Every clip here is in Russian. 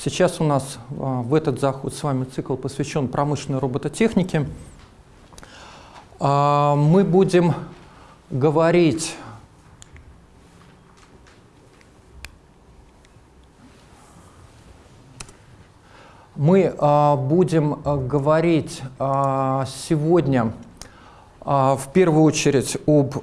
А, сейчас у нас а, в этот заход с вами цикл посвящен промышленной робототехнике. А, мы будем говорить мы будем говорить сегодня в первую очередь об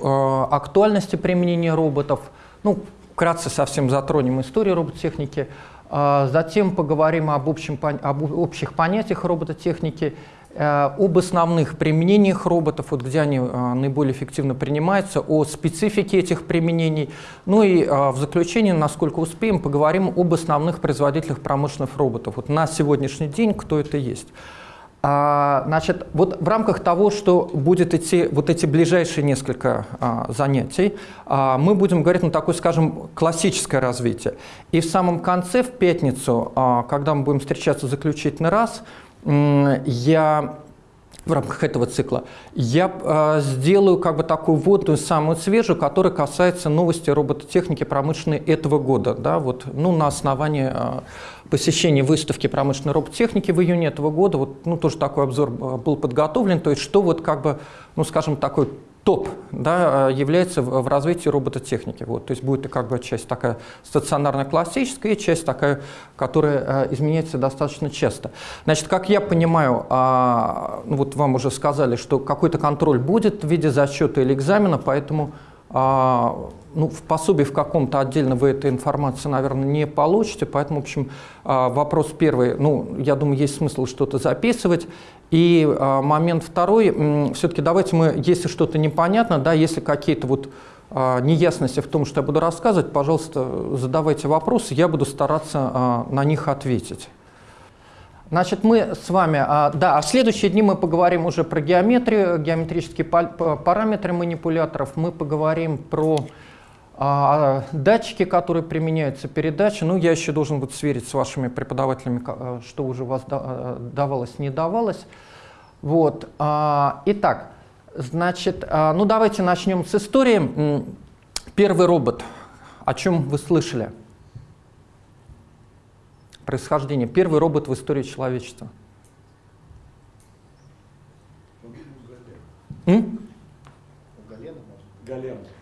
актуальности применения роботов. Ну, вкратце совсем затронем историю робототехники, а, затем поговорим об, общем, об общих понятиях робототехники, э, об основных применениях роботов, вот где они а, наиболее эффективно принимаются, о специфике этих применений. Ну и а, в заключение, насколько успеем, поговорим об основных производителях промышленных роботов. Вот на сегодняшний день кто это есть. А, значит, вот в рамках того, что будет идти вот эти ближайшие несколько а, занятий, а, мы будем говорить на такое, скажем, классическое развитие. И в самом конце, в пятницу, а, когда мы будем встречаться заключительный раз, я в рамках этого цикла, я э, сделаю как бы такую вводную, самую свежую, которая касается новости робототехники промышленной этого года. Да, вот, ну, на основании э, посещения выставки промышленной робототехники в июне этого года, вот, ну, тоже такой обзор был подготовлен, то есть что вот как бы, ну, скажем, такой топ да, является в, развитии робототехники. Вот, то есть будет как бы часть такая стационарная классическая и часть такая, которая э, изменяется достаточно часто. Значит, как я понимаю, э, ну, вот вам уже сказали, что какой-то контроль будет в виде зачета или экзамена, поэтому э, ну, в пособии в каком-то отдельно вы этой информации, наверное, не получите, поэтому, в общем, а, вопрос первый, ну, я думаю, есть смысл что-то записывать. И а, момент второй, все-таки давайте мы, если что-то непонятно, да, если какие-то вот а, неясности в том, что я буду рассказывать, пожалуйста, задавайте вопросы, я буду стараться на них ответить. Значит, мы с вами, да, в следующие дни мы поговорим уже про геометрию, геометрические параметры манипуляторов, мы поговорим про а, датчики, которые применяются, передачи, ну, я еще должен вот сверить с вашими преподавателями, э, что уже у вас э, давалось, не давалось. Вот. А, итак, значит, а, ну, давайте начнем с истории. Первый робот. О чем вы слышали? Происхождение. Первый робот в истории человечества. Галена.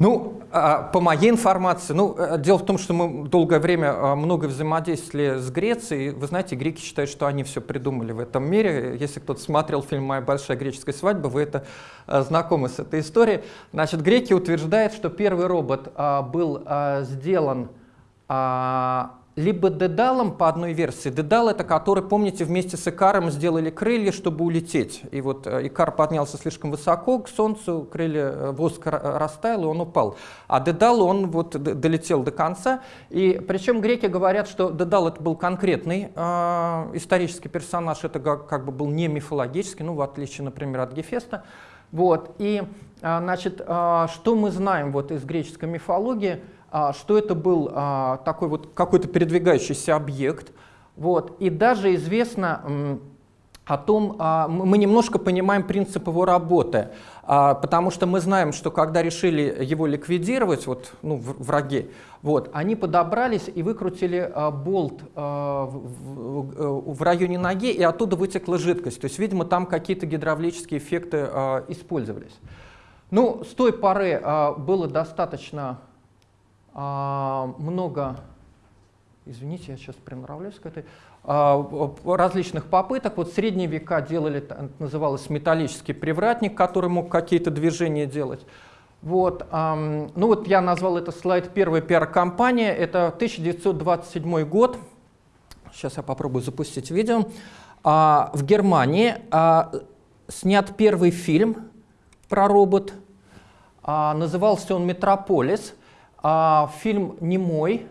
Ну, а, по моей информации, ну, э, дело в том, что мы долгое время а, много взаимодействовали с Грецией. Вы знаете, греки считают, что они все придумали в этом мире. Если кто-то смотрел фильм «Моя большая греческая свадьба», вы это а, знакомы с этой историей. Значит, греки утверждают, что первый робот был сделан либо Дедалом по одной версии. Дедал это который, помните, вместе с Икаром сделали крылья, чтобы улететь. И вот э, Икар поднялся слишком высоко к Солнцу, крылья э, воск растаял, и он упал. А Дедал, он вот долетел до конца. И причем греки говорят, что Дедал это был конкретный э, исторический персонаж, это как, как бы был не мифологический, ну в отличие, например, от Гефеста. Вот. И, э, значит, э, что мы знаем вот из греческой мифологии – что это был а, такой вот какой-то передвигающийся объект. Вот. И даже известно о том, а, мы немножко понимаем принцип его работы, потому что мы знаем, что когда решили его ликвидировать, вот, ну, враги, вот, они подобрались и выкрутили болт в районе ноги, и оттуда вытекла жидкость. То есть, видимо, там какие-то гидравлические эффекты использовались. Ну, с той поры было достаточно а, много, извините, я сейчас приноравливаюсь к этой, а, различных попыток. Вот в средние века делали, называлось металлический привратник, который мог какие-то движения делать. Вот, ну вот я назвал это слайд первой пиар-компания, это 1927 год, сейчас я попробую запустить видео. А, в Германии снят первый фильм про робот, назывался он «Метрополис», а, фильм «Немой».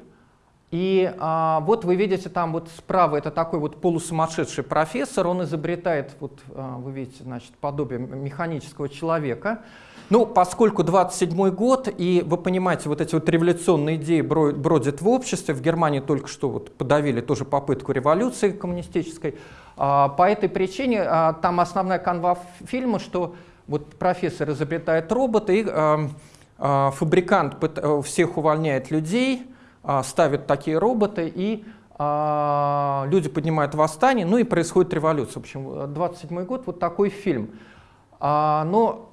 И а, вот вы видите там вот справа, это такой вот полусумасшедший профессор, он изобретает, вот а, вы видите, значит, подобие механического человека. Ну, поскольку 27 год, и вы понимаете, вот эти вот революционные идеи бродят в обществе, в Германии только что вот подавили тоже попытку революции коммунистической, а, по этой причине а, там основная канва фильма, что вот профессор изобретает робота, и а, фабрикант э, всех увольняет людей, а, ставят такие роботы, и а, люди поднимают восстание, ну и происходит революция. В общем, 27 год, вот такой фильм. А, но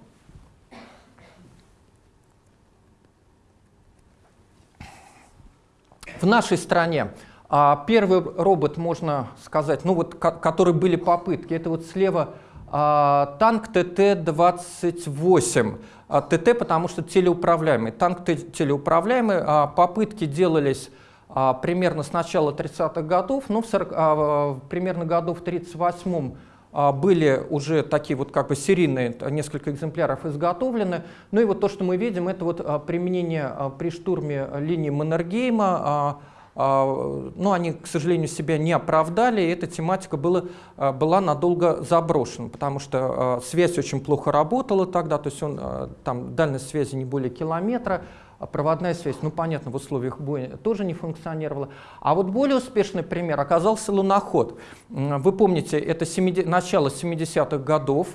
в нашей стране а, первый робот, можно сказать, ну вот, который были попытки, это вот слева а, танк ТТ-28. ТТ, потому что телеуправляемый. Танк телеуправляемый. А, попытки делались а, примерно с начала 30-х годов, но в 40, а, примерно году в 38-м а, были уже такие вот как бы серийные, несколько экземпляров изготовлены. Ну и вот то, что мы видим, это вот применение при штурме линии Маннергейма, но они, к сожалению, себя не оправдали, и эта тематика была, была надолго заброшена, потому что связь очень плохо работала тогда, то есть он, там дальность связи не более километра, а проводная связь, ну понятно, в условиях боя тоже не функционировала. А вот более успешный пример оказался луноход. Вы помните, это 70, начало 70-х годов,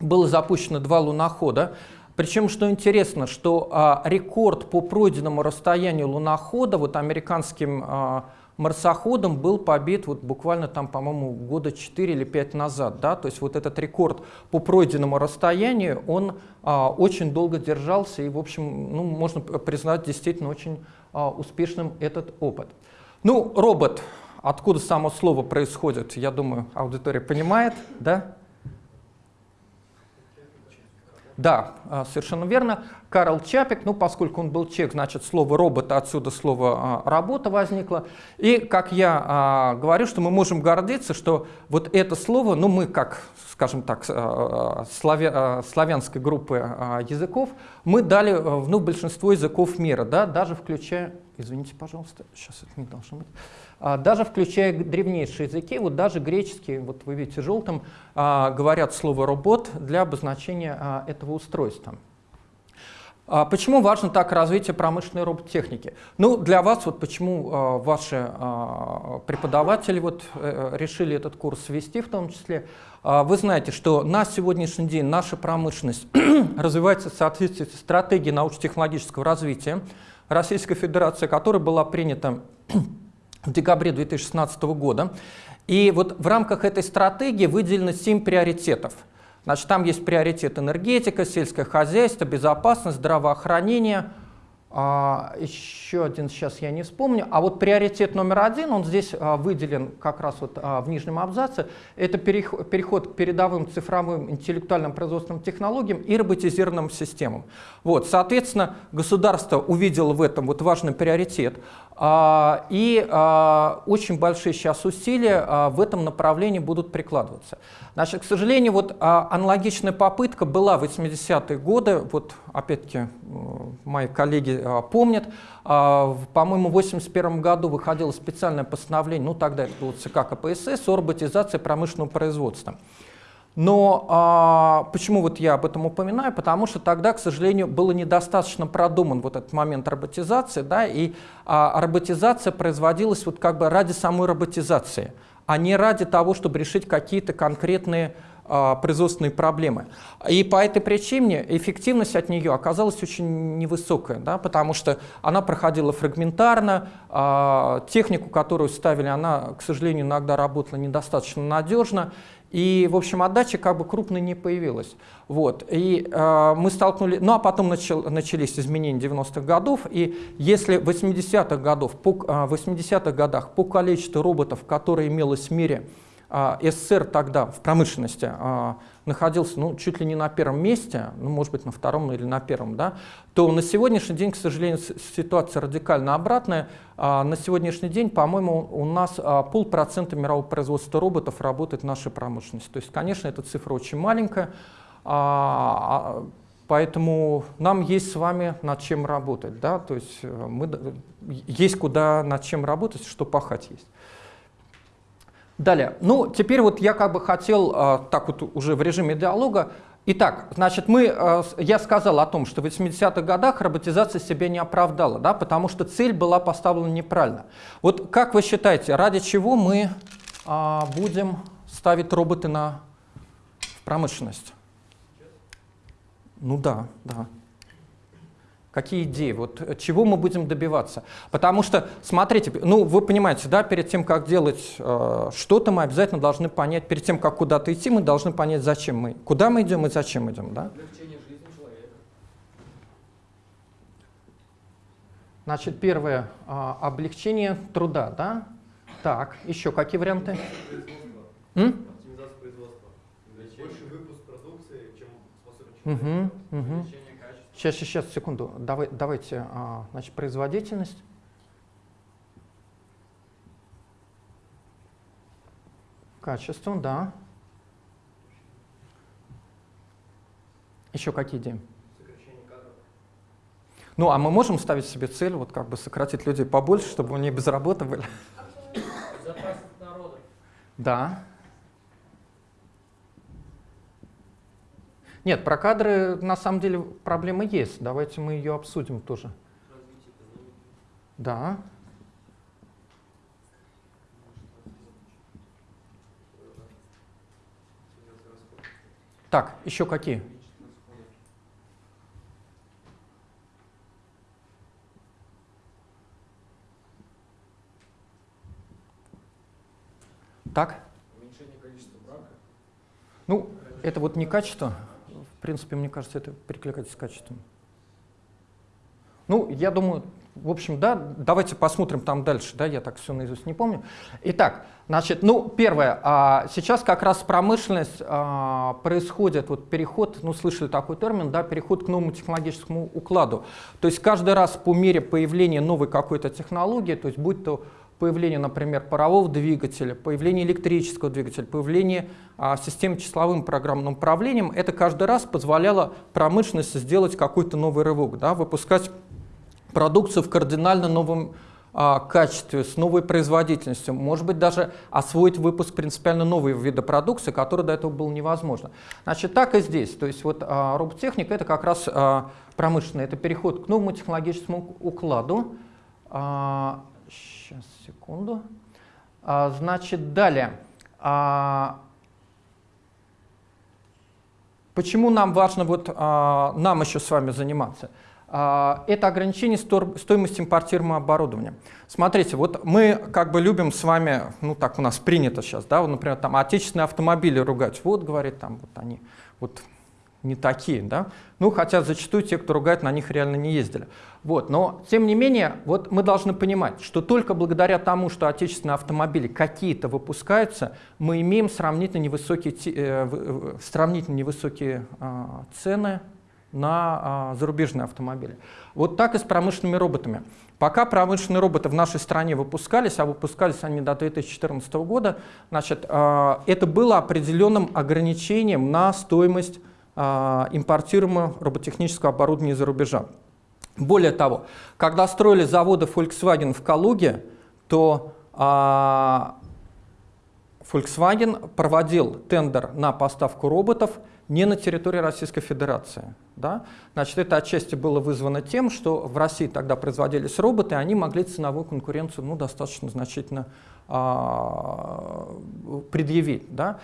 было запущено два лунохода. Причем, что интересно, что а, рекорд по пройденному расстоянию лунохода, вот американским а, марсоходом был побит вот буквально там, по-моему, года 4 или 5 назад. Да? То есть вот этот рекорд по пройденному расстоянию, он а, очень долго держался и, в общем, ну, можно признать действительно очень а, успешным этот опыт. Ну, робот, откуда само слово происходит, я думаю, аудитория понимает, да? Да, а, совершенно верно. Карл Чапик, ну, поскольку он был чек, значит, слово «робот», отсюда слово а, «работа» возникло. И, как я а, говорю, что мы можем гордиться, что вот это слово, ну, мы, как, скажем так, славя, славянской группы языков, мы дали ну, большинство языков мира, да, даже включая... Извините, пожалуйста, сейчас это не должно быть. А, даже включая древнейшие языки, вот даже греческие, вот вы видите желтым, а, говорят слово «робот» для обозначения а, этого устройства. Почему важно так развитие промышленной робототехники? Ну, для вас, вот почему ваши преподаватели вот э, решили этот курс ввести в том числе, вы знаете, что на сегодняшний день наша промышленность развивается в соответствии с стратегией научно-технологического развития Российской Федерации, которая была принята в декабре 2016 года. И вот в рамках этой стратегии выделено 7 приоритетов. Значит, там есть приоритет энергетика, сельское хозяйство, безопасность, здравоохранение, а, еще один сейчас я не вспомню. А вот приоритет номер один, он здесь а, выделен как раз вот а, в нижнем абзаце, это переход, переход к передовым цифровым интеллектуальным производственным технологиям и роботизированным системам. Вот, соответственно, государство увидело в этом вот важный приоритет. А, и а, очень большие сейчас усилия а, в этом направлении будут прикладываться. Значит, к сожалению, вот аналогичная попытка была в 80-е годы, вот опять-таки мои коллеги помнят, по-моему, в 1981 году выходило специальное постановление, ну тогда это было ЦК КПСС, о роботизации промышленного производства. Но а, почему вот я об этом упоминаю? Потому что тогда, к сожалению, было недостаточно продуман вот этот момент роботизации, да, и а, роботизация производилась вот как бы ради самой роботизации, а не ради того, чтобы решить какие-то конкретные а, производственные проблемы. И по этой причине эффективность от нее оказалась очень невысокая, да, потому что она проходила фрагментарно, а, технику, которую ставили, она, к сожалению, иногда работала недостаточно надежно, и, в общем, отдача как бы крупной не появилась. Вот. И э, мы столкнулись, ну а потом начал, начались изменения 90-х годов, и если в 80-х годов, по, э, 80 годах по количеству роботов, которые имелось в мире, СССР тогда в промышленности э, находился ну, чуть ли не на первом месте, ну, может быть, на втором или на первом, да, то на сегодняшний день, к сожалению, ситуация радикально обратная. А, на сегодняшний день, по-моему, у нас а, полпроцента мирового производства роботов работает в нашей промышленности. То есть, конечно, эта цифра очень маленькая, а, поэтому нам есть с вами над чем работать. Да? То есть э, мы, есть куда над чем работать, что пахать есть. Далее. Ну, теперь вот я как бы хотел, так вот уже в режиме диалога, Итак, значит, мы, э, я сказал о том, что в 80-х годах роботизация себя не оправдала, да, потому что цель была поставлена неправильно. Вот как вы считаете, ради чего мы а, будем ставить роботы на промышленность? Ну да, да. Какие идеи? Вот э, чего мы будем добиваться? Потому что, смотрите, ну вы понимаете, да, перед тем, как делать э, что-то, мы обязательно должны понять, перед тем, как куда-то идти, мы должны понять, зачем мы, куда мы идем и зачем идем, да? Значит, первое э, облегчение труда, да? Так, еще какие варианты? М? Больше выпуск продукции, чем способен человек. Угу, угу. Сейчас, сейчас, секунду. Давай, давайте, а, значит, производительность. Качество, да. Еще какие идеи? Ну, а мы можем ставить себе цель, вот как бы сократить людей побольше, чтобы они без работы были? Безопасность народа. Да. Нет, про кадры на самом деле проблема есть. Давайте мы ее обсудим тоже. Да. Так, еще какие? Так? Уменьшение количества брака. Ну, это вот не качество, в принципе, мне кажется, это перекликается с качеством. Ну, я думаю, в общем, да, давайте посмотрим там дальше, да, я так все наизусть не помню. Итак, значит, ну, первое, а, сейчас как раз промышленность а, происходит, вот переход, ну, слышали такой термин, да, переход к новому технологическому укладу. То есть каждый раз по мере появления новой какой-то технологии, то есть будь то появление, например, парового двигателя, появление электрического двигателя, появление а, систем числовым программным управлением, это каждый раз позволяло промышленности сделать какой-то новый рывок, да, выпускать продукцию в кардинально новом а, качестве, с новой производительностью, может быть, даже освоить выпуск принципиально нового вида продукции, который до этого было невозможно. Значит, так и здесь. То есть вот а, роботехника — это как раз а, промышленный, это переход к новому технологическому укладу, а, секунду. А, значит, далее. А, почему нам важно вот, а, нам еще с вами заниматься? А, это ограничение стоимости импортируемого оборудования. Смотрите, вот мы как бы любим с вами, ну так у нас принято сейчас, да, вот, например, там отечественные автомобили ругать. Вот, говорит, там вот они, вот не такие, да? Ну, хотя зачастую те, кто ругает, на них реально не ездили. Вот, но, тем не менее, вот мы должны понимать, что только благодаря тому, что отечественные автомобили какие-то выпускаются, мы имеем сравнительно невысокие, э, сравнительно невысокие э, цены на э, зарубежные автомобили. Вот так и с промышленными роботами. Пока промышленные роботы в нашей стране выпускались, а выпускались они до 2014 года, значит, э, это было определенным ограничением на стоимость импортируемого роботехнического оборудования из-за рубежа. Более того, когда строили заводы Volkswagen в Калуге, то а, Volkswagen проводил тендер на поставку роботов не на территории Российской Федерации. Да? Значит, это отчасти было вызвано тем, что в России тогда производились роботы, и они могли ценовую конкуренцию ну, достаточно значительно а, предъявить. Да?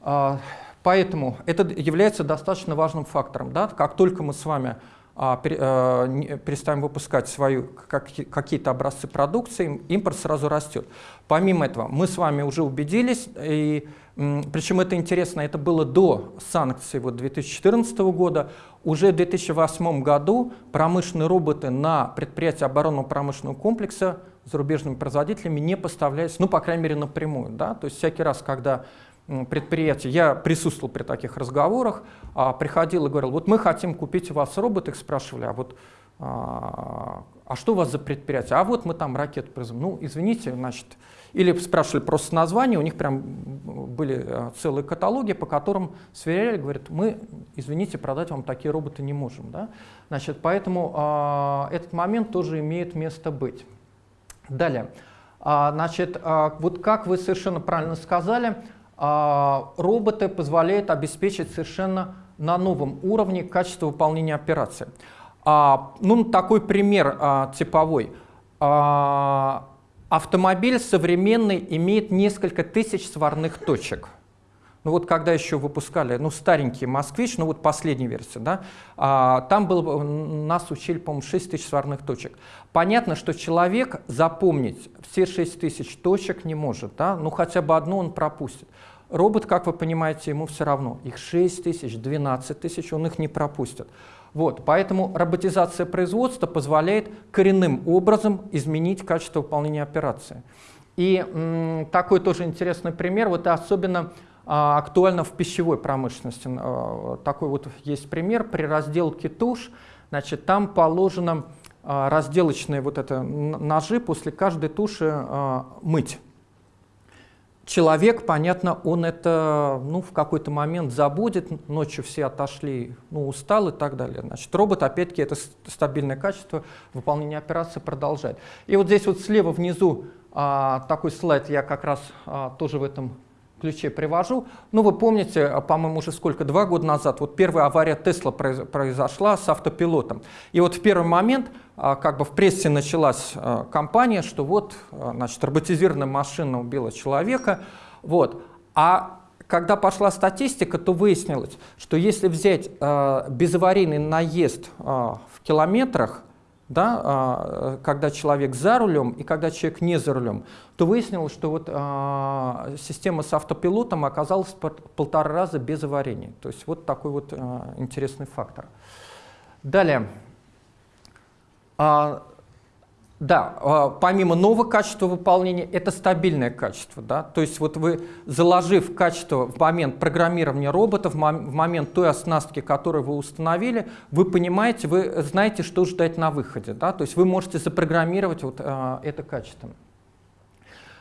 А, Поэтому это является достаточно важным фактором. Да? Как только мы с вами а, а, перестаем выпускать свои как, какие-то образцы продукции, импорт сразу растет. Помимо этого, мы с вами уже убедились, и, причем это интересно, это было до санкций вот, 2014 года, уже в 2008 году промышленные роботы на предприятия оборонного промышленного комплекса зарубежными производителями не поставлялись, ну, по крайней мере, напрямую. Да? То есть всякий раз, когда предприятий, я присутствовал при таких разговорах, а, приходил и говорил, вот мы хотим купить у вас робот, их спрашивали, а вот а, а что у вас за предприятие? А вот мы там ракету производим. Ну, извините, значит, или спрашивали просто название, у них прям были а, целые каталоги, по которым сверяли, говорят, мы, извините, продать вам такие роботы не можем. Да? Значит, поэтому а, этот момент тоже имеет место быть. Далее. А, значит, а, вот как вы совершенно правильно сказали, роботы позволяют обеспечить совершенно на новом уровне качество выполнения операции. А, ну, такой пример а, типовой. Автомобиль современный имеет несколько тысяч сварных точек. ну вот когда еще выпускали, ну старенький «Москвич», ну вот последняя версия, да, а, там был, нас учили, по-моему, 6 тысяч сварных точек. Понятно, что человек запомнить все 6 тысяч точек не может, да, ну хотя бы одну он пропустит. Робот, как вы понимаете, ему все равно. Их 6 тысяч, 12 тысяч, он их не пропустит. Вот, поэтому роботизация производства позволяет коренным образом изменить качество выполнения операции. И такой тоже интересный пример, вот особенно а, актуально в пищевой промышленности. А, такой вот есть пример при разделке туш, значит, там положено а, разделочные вот это ножи после каждой туши а, мыть. Человек, понятно, он это ну, в какой-то момент забудет, ночью все отошли, ну, устал и так далее. Значит, робот, опять-таки, это стабильное качество выполнения операции продолжает. И вот здесь вот слева внизу а, такой слайд я как раз а, тоже в этом ключе привожу. Ну, вы помните, а, по-моему, уже сколько, два года назад, вот первая авария Тесла произошла с автопилотом. И вот в первый момент, а, как бы в прессе началась а, кампания, что вот, значит, роботизированная машина убила человека. Вот. А когда пошла статистика, то выяснилось, что если взять безаварийный наезд в километрах, да, а, когда человек за рулем и когда человек не за рулем, то выяснилось, что вот, а, система с автопилотом оказалась полтора раза без аварийной. То есть вот такой вот а, интересный фактор. Далее. Да, а, помимо нового качества выполнения, это стабильное качество. Да? То есть вот вы, заложив качество в момент программирования робота, в момент той оснастки, которую вы установили, вы понимаете, вы знаете, что ждать на выходе. Да? То есть вы можете запрограммировать вот, а, это качество.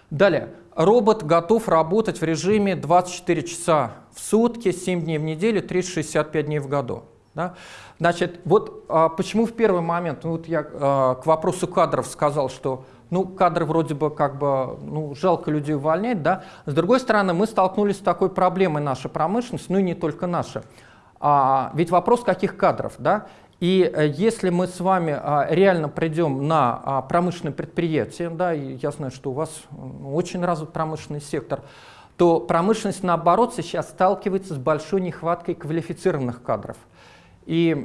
Далее. Робот готов работать в режиме 24 часа в сутки, 7 дней в неделю, 365 дней в году. Да? Значит, вот а, почему в первый момент, ну, вот я а, к вопросу кадров сказал, что ну, кадры вроде бы как бы, ну, жалко людей увольнять, да. С другой стороны, мы столкнулись с такой проблемой наша промышленность, ну и не только наша. А, ведь вопрос каких кадров, да. И э, если мы с вами а, реально придем на а, промышленное предприятие, да, и я знаю, что у вас ну, очень развит промышленный сектор, то промышленность, наоборот, сейчас сталкивается с большой нехваткой квалифицированных кадров. И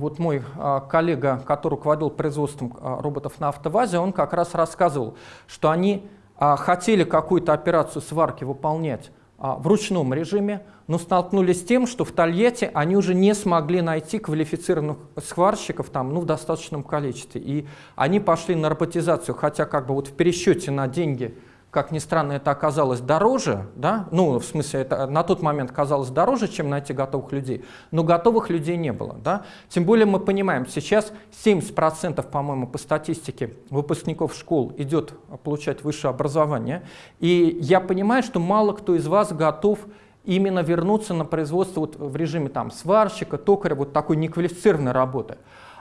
вот мой а, коллега, который руководил производством а, роботов на автовазе, он как раз рассказывал, что они а, хотели какую-то операцию сварки выполнять в ручном режиме, но столкнулись с тем, что в Тольятти они уже не смогли найти квалифицированных сварщиков там, ну, в достаточном количестве. И они пошли на роботизацию, хотя как бы вот в пересчете на деньги как ни странно, это оказалось дороже, да? ну, в смысле, это на тот момент казалось дороже, чем найти готовых людей, но готовых людей не было. Да? Тем более мы понимаем, сейчас 70%, по-моему, по статистике выпускников школ идет получать высшее образование, и я понимаю, что мало кто из вас готов именно вернуться на производство вот в режиме там, сварщика, токаря, вот такой неквалифицированной работы.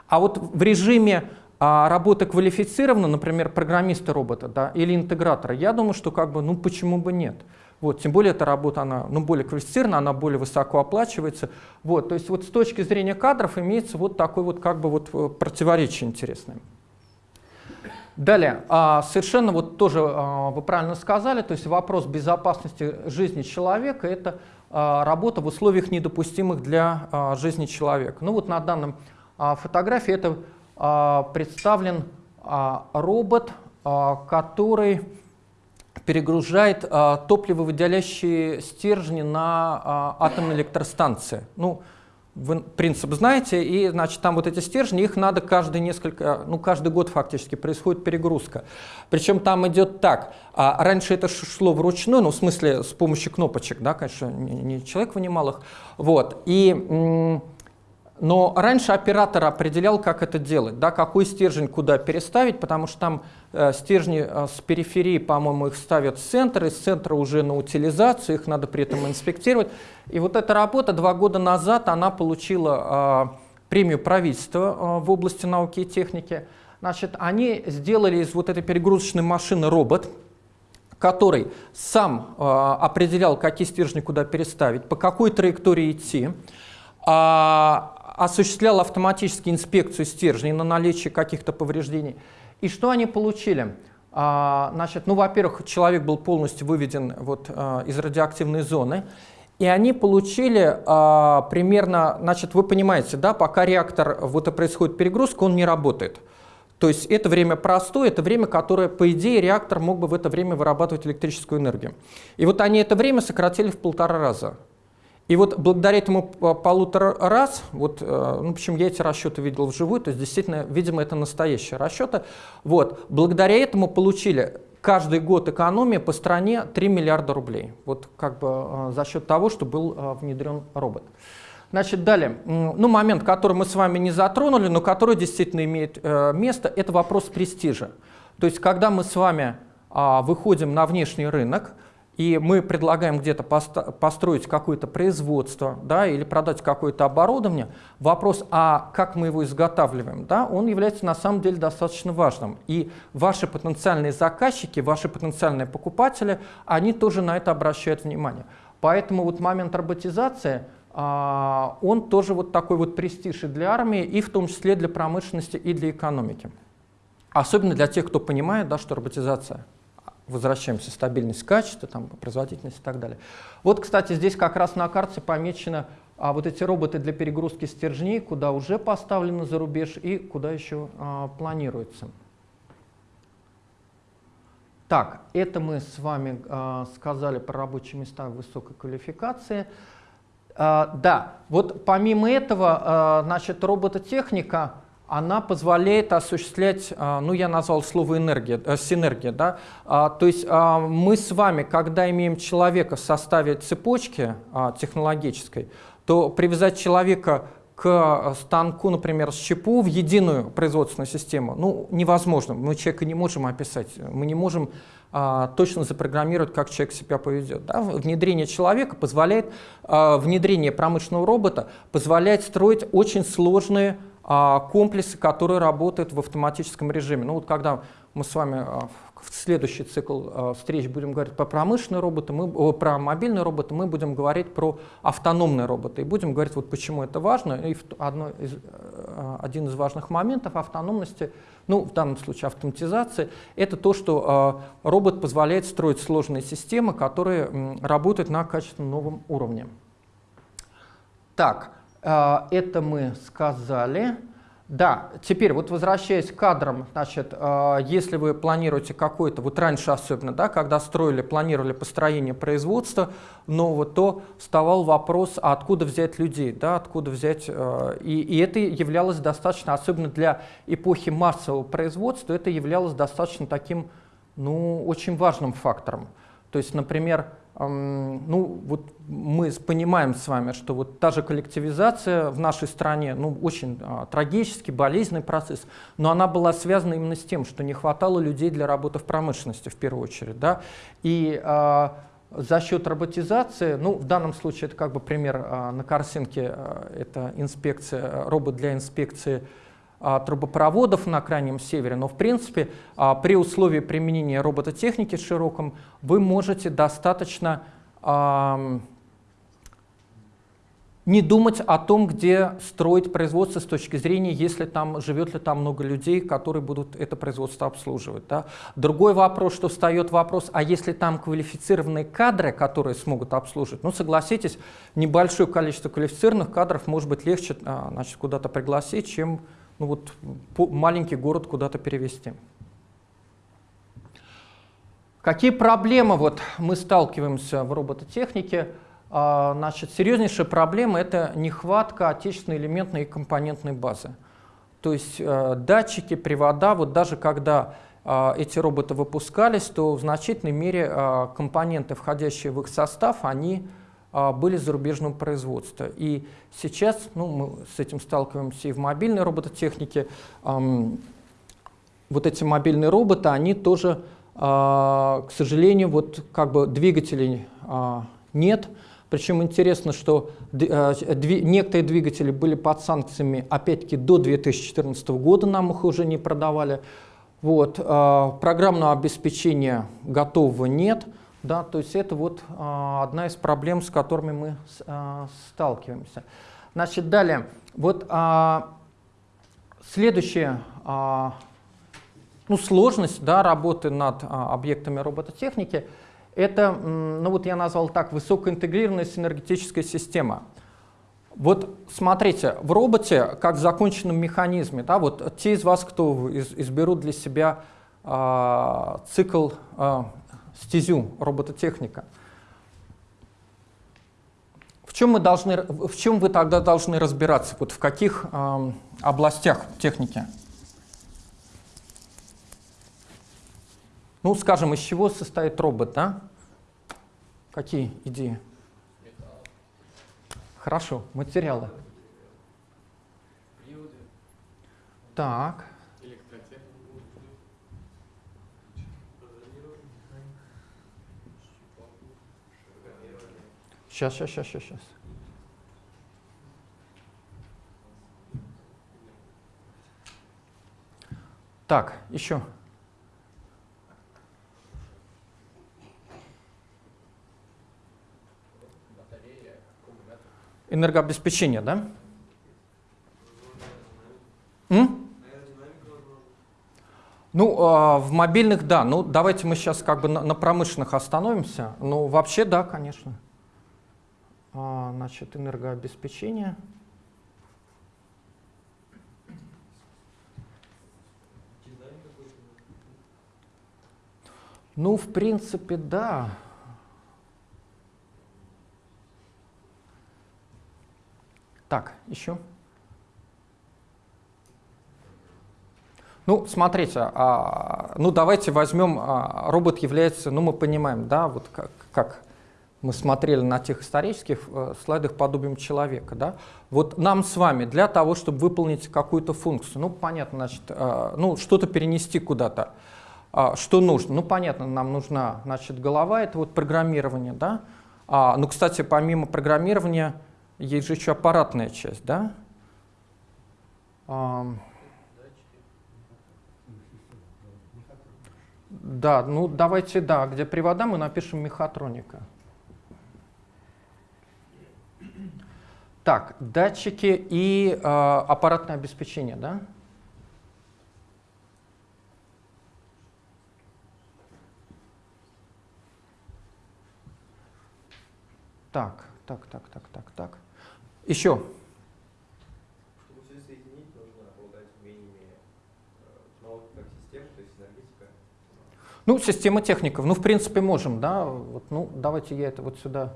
А вот в режиме а работа квалифицирована, например, программиста робота да, или интегратора, я думаю, что как бы, ну почему бы нет. Вот, тем более эта работа она, ну, более квалифицирована, она более высоко оплачивается. Вот, то есть вот с точки зрения кадров имеется вот такое вот как бы вот э, противоречие интересное. Далее, а, совершенно вот тоже а, вы правильно сказали, то есть вопрос безопасности жизни человека – это а, работа в условиях недопустимых для жизни человека. Ну вот на данном фотографии это представлен а, робот, а, который перегружает топливовыделяющие стержни на атомной электростанции. Ну, вы принцип знаете, и значит там вот эти стержни, их надо каждые несколько, ну каждый год фактически происходит перегрузка. Причем там идет так, а раньше это шло вручную, ну в смысле с помощью кнопочек, да, конечно, не человек вынимал их, вот, и но раньше оператор определял, как это делать, да, какой стержень куда переставить, потому что там э, стержни э, с периферии, по-моему, их ставят в центр, из центра уже на утилизацию, их надо при этом инспектировать. И вот эта работа два года назад, она получила э, премию правительства э, в области науки и техники. Значит, они сделали из вот этой перегрузочной машины робот, который сам э, определял, какие стержни куда переставить, по какой траектории идти, а, осуществлял автоматически инспекцию стержней на наличие каких-то повреждений. И что они получили? А, значит, ну, во-первых, человек был полностью выведен вот, а, из радиоактивной зоны. И они получили а, примерно, значит, вы понимаете, да, пока реактор, вот и происходит перегрузка, он не работает. То есть это время простое, это время, которое, по идее, реактор мог бы в это время вырабатывать электрическую энергию. И вот они это время сократили в полтора раза. И вот благодаря этому полутора раз, вот, э, ну, почему я эти расчеты видел вживую, то есть действительно, видимо, это настоящие расчеты, вот, благодаря этому получили каждый год экономия по стране 3 миллиарда рублей. Вот как бы э, за счет того, что был э, внедрен робот. Значит, далее, ну, момент, который мы с вами не затронули, но который действительно имеет место, это вопрос престижа. То есть, когда мы с вами а, выходим на внешний рынок, и мы предлагаем где-то построить какое-то производство да, или продать какое-то оборудование, вопрос, а как мы его изготавливаем, да, он является на самом деле достаточно важным. И ваши потенциальные заказчики, ваши потенциальные покупатели, они тоже на это обращают внимание. Поэтому вот момент роботизации, а, он тоже вот такой вот престиж и для армии, и в том числе для промышленности и для экономики. Особенно для тех, кто понимает, да, что роботизация возвращаемся, стабильность качества, там, производительность и так далее. Вот, кстати, здесь как раз на карте помечено а, вот эти роботы для перегрузки стержней, куда уже поставлены за рубеж и куда еще а, планируется. Так, это мы с вами а, сказали про рабочие места высокой квалификации. А, да, вот помимо этого, а, значит, робототехника она позволяет осуществлять, а, ну я назвал слово энергия, э, синергия, да, а, то есть а, мы с вами, когда имеем человека в составе цепочки технологической, то привязать человека к станку, например, с ЧПУ в единую производственную систему, ну, невозможно. Мы человека не можем описать, мы не можем точно запрограммировать, как человек себя поведет. Да? Внедрение человека позволяет, внедрение промышленного робота позволяет строить очень сложные комплексы, которые работают в автоматическом режиме. Ну вот когда мы с вами а, в следующий цикл а, встреч будем говорить про промышленные роботы, мы, про мобильные роботы, мы будем говорить про автономные роботы. И будем говорить, вот почему это важно. И одно из, один из важных моментов автономности, ну в данном случае автоматизации, это то, что робот позволяет строить сложные системы, которые работают на качественно новом уровне. Так, а, это мы сказали. Да, теперь вот возвращаясь к кадрам, значит, а, если вы планируете какой-то, вот раньше особенно, да, когда строили, планировали построение производства нового, то вставал вопрос, а откуда взять людей, да, откуда взять, а, и, и это являлось достаточно, особенно для эпохи массового производства, это являлось достаточно таким, ну, очень важным фактором. То есть, например, ну, вот мы понимаем с вами, что вот та же коллективизация в нашей стране, ну, очень а, трагический, болезненный процесс, но она была связана именно с тем, что не хватало людей для работы в промышленности в первую очередь, да, и а, за счет роботизации, ну, в данном случае это как бы пример а, на картинке, а, это инспекция, робот для инспекции трубопроводов на Крайнем Севере, но в принципе а, при условии применения робототехники широком вы можете достаточно не думать о том, где строить производство с точки зрения, если там живет ли там много людей, которые будут это производство обслуживать. Да? Другой вопрос, что встает вопрос, а если там квалифицированные кадры, которые смогут обслуживать, ну согласитесь, небольшое количество квалифицированных кадров может быть легче значит, куда-то пригласить, чем ну вот, маленький город куда-то перевести. Какие проблемы вот мы сталкиваемся в робототехнике? А, значит, серьезнейшая проблема – это нехватка отечественной элементной и компонентной базы. То есть э, датчики, привода, вот даже когда э, эти роботы выпускались, то в значительной мере э, компоненты, входящие в их состав, они были зарубежного производства. И сейчас ну, мы с этим сталкиваемся и в мобильной робототехнике. Вот эти мобильные роботы, они тоже, а, к сожалению, вот как бы двигателей а, нет. Причем интересно, что некоторые двигатели были под санкциями, опять-таки, до 2014 года нам их уже не продавали. Вот, программного обеспечения готового нет. Да, то есть это вот а, одна из проблем, с которыми мы а, сталкиваемся. Значит, далее, вот а, следующая а, ну, сложность да, работы над а, объектами робототехники – Это, ну вот я назвал так, высокоинтегрированная синергетическая система. Вот смотрите, в роботе, как в законченном механизме, да, вот те из вас, кто из, изберут для себя э, цикл, э, стезю робототехника, в чем, мы должны, в чем вы тогда должны разбираться? Вот в каких э, областях техники? Ну, скажем, из чего состоит робот, да? Какие идеи? Хорошо, материалы. Так. Сейчас, сейчас, сейчас, сейчас, сейчас. Так, еще. Энергообеспечение, да? М? Ну, э, в мобильных, да. Ну, давайте мы сейчас как бы на, на промышленных остановимся. Ну, вообще, да, конечно. А, значит, энергообеспечение. Ну, в принципе, да. Так, еще. Ну, смотрите, а, ну давайте возьмем, а, робот является, ну мы понимаем, да, вот как, как мы смотрели на тех исторических э, слайдах подобием человека, да, вот нам с вами для того, чтобы выполнить какую-то функцию, ну понятно, значит, э, ну что-то перенести куда-то, э, что нужно, ну понятно, нам нужна, значит, голова, это вот программирование, да, а, ну, кстати, помимо программирования, есть же еще аппаратная часть, да? Да, ну давайте, да, где привода мы напишем мехатроника. Так, датчики и э, аппаратное обеспечение, да? Так, так, так, так, так, так. Еще. Чтобы все соединить, нужно обладать умениями технологий как систем, то есть энергетика. Ну, система техников. Ну, в принципе, можем, да. Вот, ну, давайте я это вот сюда.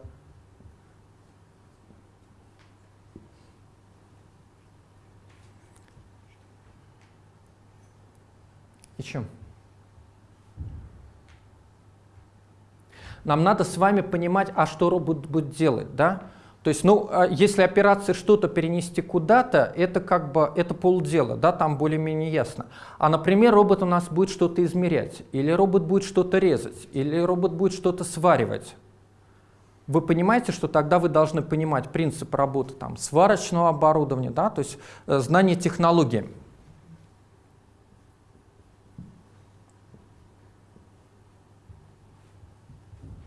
Еще. Нам надо с вами понимать, а что робот будет делать, да? То есть, ну, а если операция что-то перенести куда-то, это как бы, это полдела, да, там более-менее ясно. А, например, робот у нас будет что-то измерять, или робот будет что-то резать, или робот будет что-то сваривать. Вы понимаете, что тогда вы должны понимать принцип работы там, сварочного оборудования, да, то есть э, знание технологии.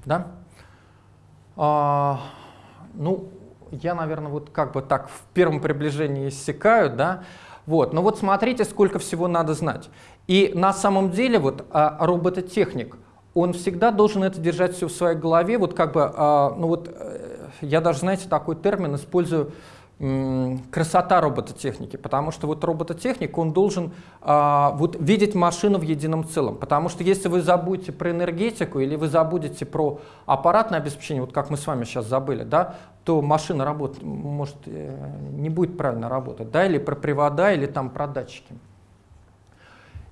Да? А, ну, я, наверное, вот как бы так в первом приближении иссякаю, да, вот, но вот смотрите, сколько всего надо знать. И на самом деле вот а, робототехник, он всегда должен это держать все в своей голове, вот как бы, а, ну вот, э, я даже, знаете, такой термин использую, красота робототехники, потому что вот робототехник, он должен а, вот видеть машину в едином целом, потому что если вы забудете про энергетику или вы забудете про аппаратное обеспечение, вот как мы с вами сейчас забыли, да, то машина работ, может э, не будет правильно работать, да, или про привода, или там про датчики.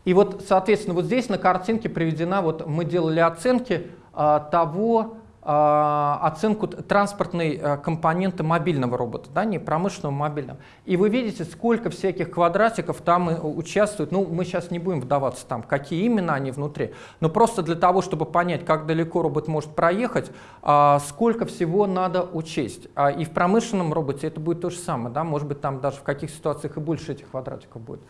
И вот, соответственно, вот здесь на картинке приведена, вот мы делали оценки а, того, оценку транспортной э, компоненты мобильного робота, да, не промышленного, мобильного. И вы видите, сколько всяких квадратиков там э, участвует. Ну, мы сейчас не будем вдаваться там, какие именно они внутри, но просто для того, чтобы понять, как далеко робот может проехать, а, сколько всего надо учесть. А, и в промышленном роботе это будет то же самое, да, может быть, там даже в каких ситуациях и больше этих квадратиков будет.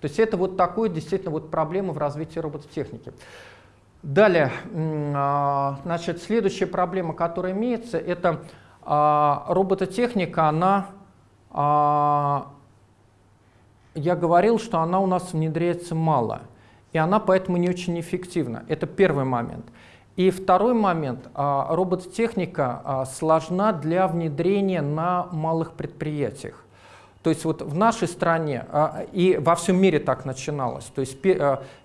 То есть это вот такое действительно вот проблема в развитии робототехники. Далее, а, значит, следующая проблема, которая имеется, это а, робототехника, она, а, я говорил, что она у нас внедряется мало, и она поэтому не очень эффективна. Это первый момент. И второй момент. Робототехника сложна для внедрения на малых предприятиях. То есть вот в нашей стране и во всем мире так начиналось. То есть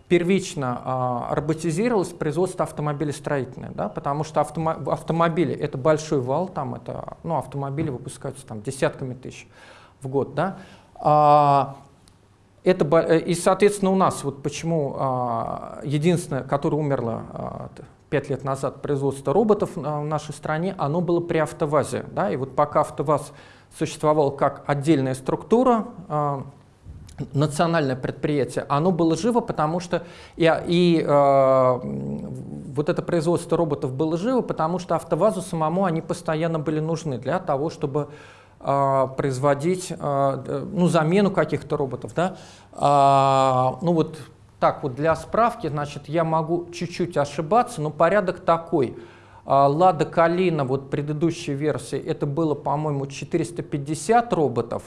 первично а, роботизировалось производство автомобилестроительное, да, потому что автомо- автомобили это большой вал, там это, ну, автомобили выпускаются там десятками тысяч в год, да. А, это, э, и, соответственно, у нас вот почему а, единственное, которое умерло а, т- пять лет назад, производство роботов а, в нашей стране, оно было при АвтоВАЗе. Да? И вот пока АвтоВАЗ существовал как отдельная структура, а, национальное предприятие, оно было живо, потому что и, и э, вот это производство роботов было живо, потому что АвтоВАЗу самому они постоянно были нужны для того, чтобы э, производить э, ну, замену каких-то роботов. Да? А, ну вот так вот для справки, значит, я могу чуть-чуть ошибаться, но порядок такой. А, Лада Калина, вот предыдущей версии, это было, по-моему, 450 роботов,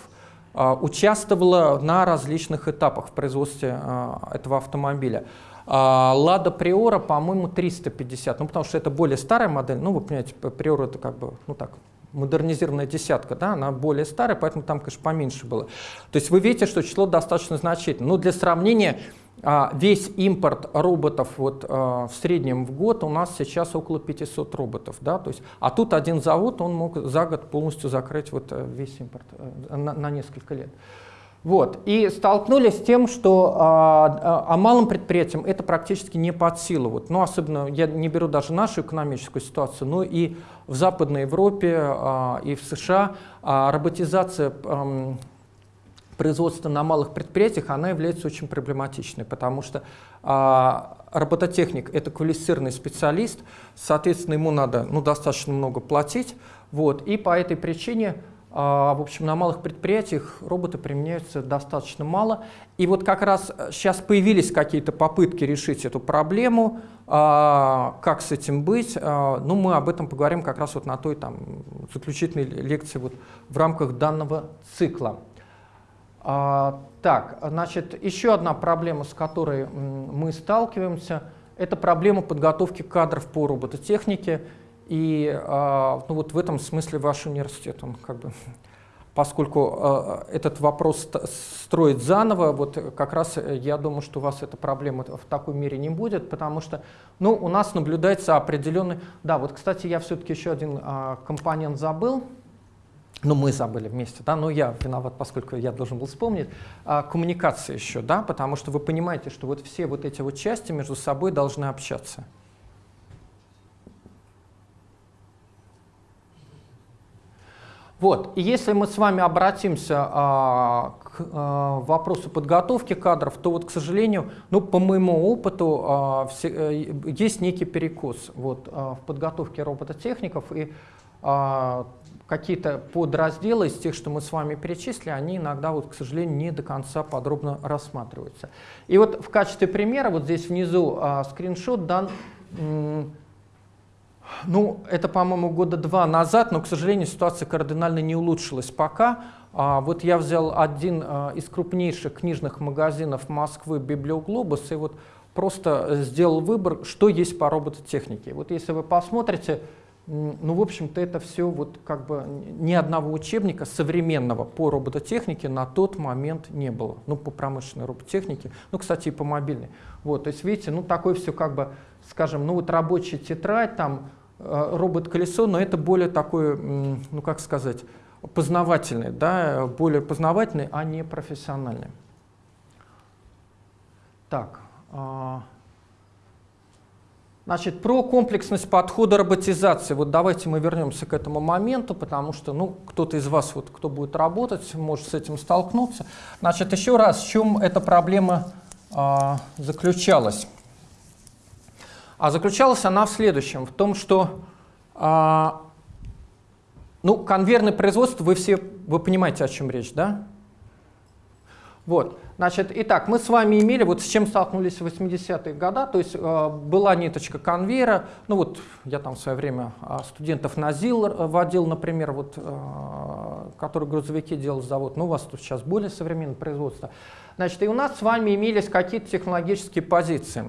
участвовала на различных этапах в производстве а, этого автомобиля. А, Лада Приора, по-моему, 350, ну потому что это более старая модель, ну вы понимаете, Приора это как бы, ну так, модернизированная десятка, да, она более старая, поэтому там, конечно, поменьше было. То есть вы видите, что число достаточно значительное. Ну, для сравнения, а, весь импорт роботов вот, а, в среднем в год у нас сейчас около 500 роботов. Да? То есть, а тут один завод, он мог за год полностью закрыть вот э, весь импорт э, на, на несколько лет. Вот. И столкнулись с тем, что а, а, а малым предприятиям это практически не под силу. Вот. Ну, особенно, я не беру даже нашу экономическую ситуацию, но и в Западной Европе, а, и в США а, роботизация ам, производства на малых предприятиях, она является очень проблематичной, потому что а, робототехник – это квалифицированный специалист, соответственно, ему надо ну, достаточно много платить, вот, и по этой причине а, в общем, на малых предприятиях роботы применяются достаточно мало. И вот как раз сейчас появились какие-то попытки решить эту проблему, а, как с этим быть. А, Ну, мы об этом поговорим как раз вот на той там, заключительной лекции вот в рамках данного цикла. А, так, значит, еще одна проблема, с которой мы сталкиваемся, это проблема подготовки кадров по робототехнике. И а, ну, вот в этом смысле ваш университет, он как бы, поскольку а, этот вопрос ст- строить заново, вот как раз э, я думаю, что у вас эта проблема в такой мере не будет, потому что ну, у нас наблюдается определенный... Да, вот, кстати, я все-таки еще один компонент забыл. Ну, мы забыли вместе, да, но я виноват, поскольку я должен был вспомнить. А, коммуникация еще, да, потому что вы понимаете, что вот все вот эти вот части между собой должны общаться. Вот, и если мы с вами обратимся а, к а, вопросу подготовки кадров, то вот, к сожалению, ну, по моему опыту, а, все- э, есть некий перекос вот, а, в подготовке робототехников, и а, какие-то подразделы из тех, что мы с вами перечислили, они иногда, вот, к сожалению, не до конца подробно рассматриваются. И вот в качестве примера, вот здесь внизу а, скриншот дан ну, это, по-моему, года два назад, но, к сожалению, ситуация кардинально не улучшилась пока. А, вот я взял один а, из крупнейших книжных магазинов Москвы «Библиоглобус» и вот просто э, сделал выбор, что есть по робототехнике. Вот если вы посмотрите, ну, в общем-то, это все вот как бы ни одного учебника современного по робототехнике на тот момент не было. Ну, по промышленной робототехнике, ну, кстати, и по мобильной. Вот, то есть, видите, ну, такое все как бы, скажем, ну, вот рабочая тетрадь, там, э, робот-колесо, но это более такое, ну, как сказать, познавательный, да, более познавательный, а не профессиональный. Так, а, Значит, про комплексность подхода роботизации. Вот давайте мы вернемся к этому моменту, потому что, ну, кто-то из вас, вот, кто будет работать, может с этим столкнуться. Значит, еще раз, в чем эта проблема а, заключалась? А заключалась она в следующем, в том, что, а, ну, конвейерное производство, вы все, вы понимаете, о чем речь, да? Вот, значит, итак, мы с вами имели, вот с чем столкнулись в 80-е годы, то есть э, была ниточка конвейера, ну вот я там в свое время э, студентов на ЗИЛ э, водил, например, вот, э, который грузовики делал завод, ну у вас тут сейчас более современное производство. Значит, и у нас с вами имелись какие-то технологические позиции.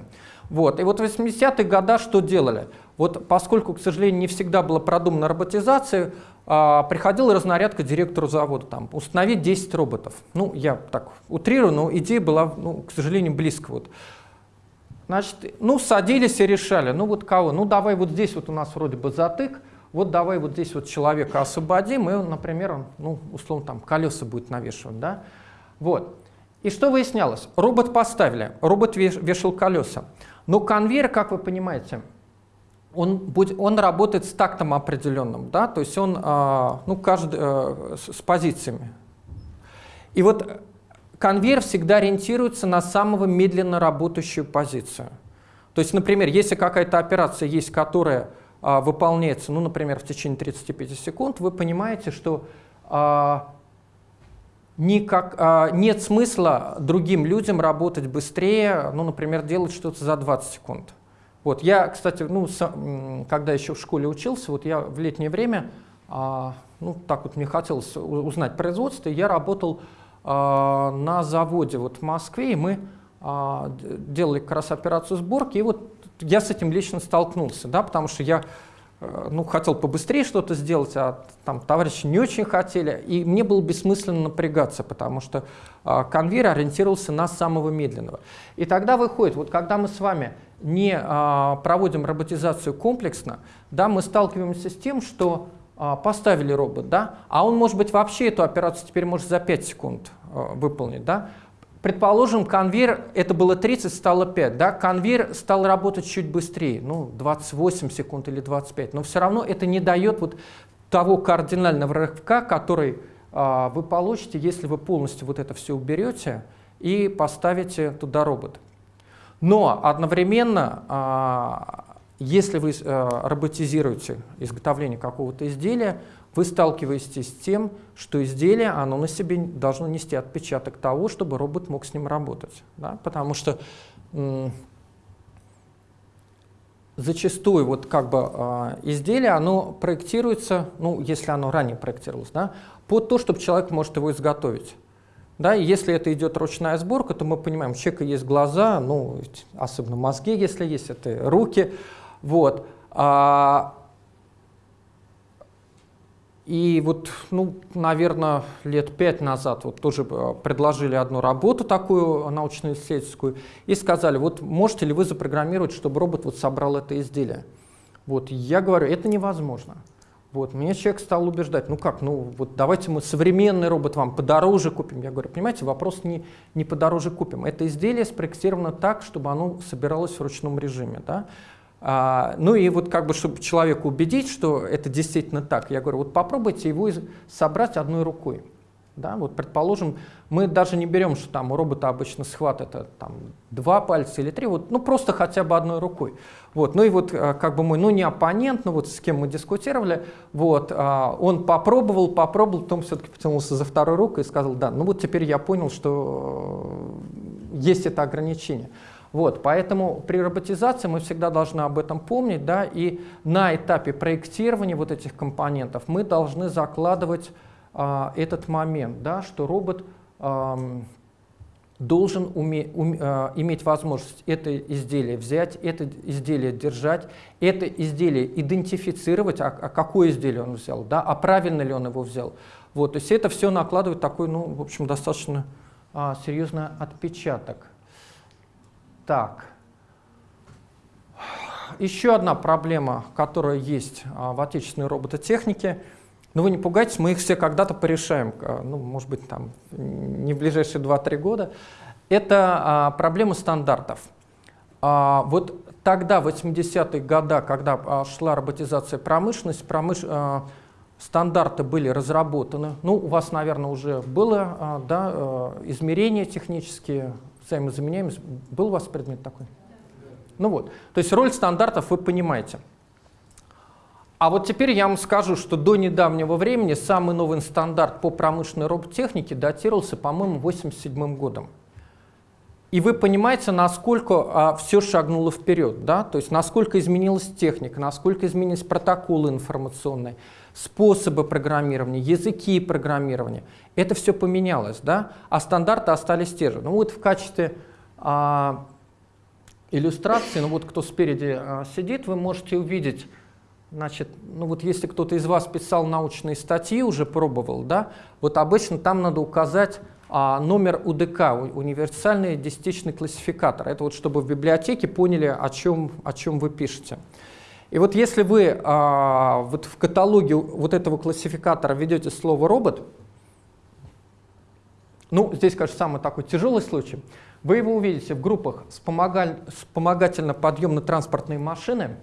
Вот, и вот в 80-е годы что делали? Вот поскольку, к сожалению, не всегда была продумана роботизация, а, приходила разнарядка директору завода, там, установить 10 роботов. Ну, я так утрирую, но идея была, ну, к сожалению, близко. Вот. Значит, ну, садились и решали, ну, вот кого? Ну, давай вот здесь вот у нас вроде бы затык, вот давай вот здесь вот человека освободим, и, например, он, ну, условно, там, колеса будет навешивать, да? Вот. И что выяснялось? Робот поставили, робот вешал колеса. Но конвейер, как вы понимаете, он, будет, он работает с тактом определенным, да, то есть он, а, ну, каждый, с, с позициями. И вот конвейер всегда ориентируется на самого медленно работающую позицию. То есть, например, если какая-то операция есть, которая а, выполняется, ну, например, в течение 35 секунд, вы понимаете, что а, никак, а, нет смысла другим людям работать быстрее, ну, например, делать что-то за 20 секунд. Вот, я, кстати, ну, с, когда еще в школе учился, вот я в летнее время, а, ну, так вот мне хотелось узнать производство, я работал а, на заводе вот в Москве, и мы а, делали как раз операцию сборки, и вот я с этим лично столкнулся, да, потому что я ну, хотел побыстрее что-то сделать, а там товарищи не очень хотели, и мне было бессмысленно напрягаться, потому что э, конвейер ориентировался на самого медленного. И тогда выходит, вот когда мы с вами не э, проводим роботизацию комплексно, да, мы сталкиваемся с тем, что э, поставили робот, да, а он, может быть, вообще эту операцию теперь может за 5 секунд э, выполнить, да, Предположим, конвейер, это было 30, стало 5, да, конвейер стал работать чуть быстрее, ну, 28 секунд или 25, но все равно это не дает вот того кардинального рывка, который а, вы получите, если вы полностью вот это все уберете и поставите туда робот. Но одновременно, а, если вы а, роботизируете изготовление какого-то изделия, вы сталкиваетесь с тем, что изделие оно на себе должно нести отпечаток того, чтобы робот мог с ним работать. Да? Потому что зачастую вот как бы э, изделие, оно проектируется, ну, если оно ранее проектировалось, да, под то, чтобы человек может его изготовить. Да, и если это идет ручная сборка, то мы понимаем, у человека есть глаза, ну, особенно мозги, если есть, это руки. Вот. А, и вот, ну, наверное, лет пять назад вот тоже э, предложили одну работу такую научно-исследовательскую и сказали, вот можете ли вы запрограммировать, чтобы робот вот собрал это изделие. Вот я говорю, это невозможно. Вот, меня человек стал убеждать, ну как, ну вот давайте мы современный робот вам подороже купим. Я говорю, понимаете, вопрос не, не подороже купим. Это изделие спроектировано так, чтобы оно собиралось в ручном режиме. Да? А, ну и вот как бы, чтобы человека убедить, что это действительно так, я говорю, вот попробуйте его собрать одной рукой. Да, вот предположим, мы даже не берем, что там у робота обычно схват это там два пальца или три, вот, ну просто хотя бы одной рукой. Вот, ну и вот а, как бы мой, ну не оппонент, но вот с кем мы дискутировали, вот, а, он попробовал, попробовал, потом все-таки потянулся за второй рукой и сказал, да, ну вот теперь я понял, что э, есть это ограничение. Вот, поэтому при роботизации мы всегда должны об этом помнить, да, и на этапе проектирования вот этих компонентов мы должны закладывать а, этот момент, да, что робот а, должен уме, ум, а, иметь возможность это изделие взять, это изделие держать, это изделие идентифицировать, а, а какое изделие он взял, да, а правильно ли он его взял. Вот, то есть это все накладывает такой, ну, в общем, достаточно а, серьезный отпечаток. Так. Еще одна проблема, которая есть а, в отечественной робототехнике. Но ну, вы не пугайтесь, мы их все когда-то порешаем, а, ну, может быть, там, не в ближайшие 2-3 года. Это а, проблема стандартов. Вот тогда, в 80-е годы, когда шла роботизация промышленности, промыш... стандарты были разработаны. Ну, у вас, наверное, уже было да, а, измерения технические, взаимозаменяемость. Был у вас предмет такой? Ну вот, то есть роль стандартов вы понимаете. А вот теперь я вам скажу, что до недавнего времени самый новый стандарт по промышленной роботехнике датировался, по-моему, 87 годом. И вы понимаете, насколько а, все шагнуло вперед, да? то есть насколько изменилась техника, насколько изменились протоколы информационные, способы программирования, языки программирования. Это все поменялось, да? а стандарты остались те же. Ну вот в качестве а, иллюстрации. Ну вот кто спереди а, сидит, вы можете увидеть, значит, ну вот если кто-то из вас писал научные статьи, уже пробовал, да, вот обычно там надо указать а, номер УДК, универсальный десятичный классификатор. Это вот чтобы в библиотеке поняли, о чем, о чем вы пишете. И вот если вы а, вот в каталоге вот этого классификатора ведете слово «робот», ну, здесь, конечно, самый такой тяжелый случай, вы его увидите в группах вспомогательно-подъемно-транспортные машины.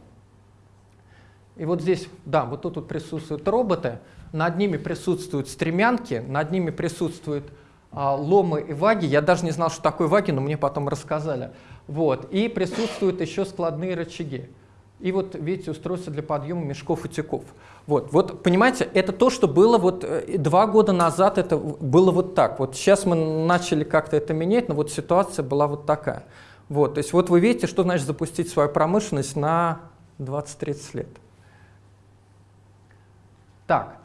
И вот здесь, да, вот тут вот присутствуют роботы, над ними присутствуют стремянки, над ними присутствуют а, ломы и ваги. Я даже не знал, что такое ваги, но мне потом рассказали. Вот. И присутствуют еще складные рычаги. И вот, видите, устройство для подъема мешков и тюков. Вот, вот, понимаете, это то, что было вот э, два года назад, это было вот так. Вот сейчас мы начали как-то это менять, но вот ситуация была вот такая. Вот, то есть вот вы видите, что значит запустить свою промышленность на 20-30 лет. Так,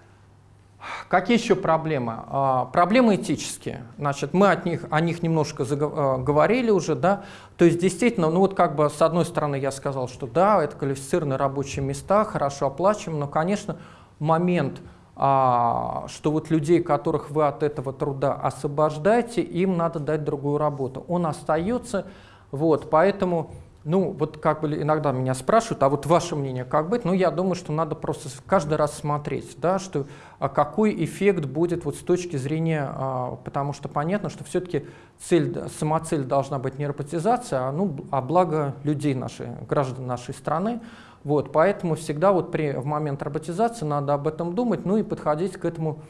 Какие еще проблемы? А, проблемы этические. Значит, мы от них, о них немножко а, говорили уже. Да? То есть действительно, ну вот как бы с одной стороны я сказал, что да, это квалифицированные рабочие места, хорошо оплачиваем, но, конечно, момент, а, что вот людей, которых вы от этого труда освобождаете, им надо дать другую работу. Он остается, вот, поэтому ну, вот как бы иногда меня спрашивают, а вот ваше мнение как быть? Ну, я думаю, что надо просто каждый раз смотреть, да, что, а какой эффект будет вот с точки зрения, а, потому что понятно, что все-таки цель, самоцель должна быть не роботизация, а, ну, а благо людей нашей, граждан нашей страны. Вот, поэтому всегда вот при, в момент роботизации надо об этом думать, ну и подходить к этому,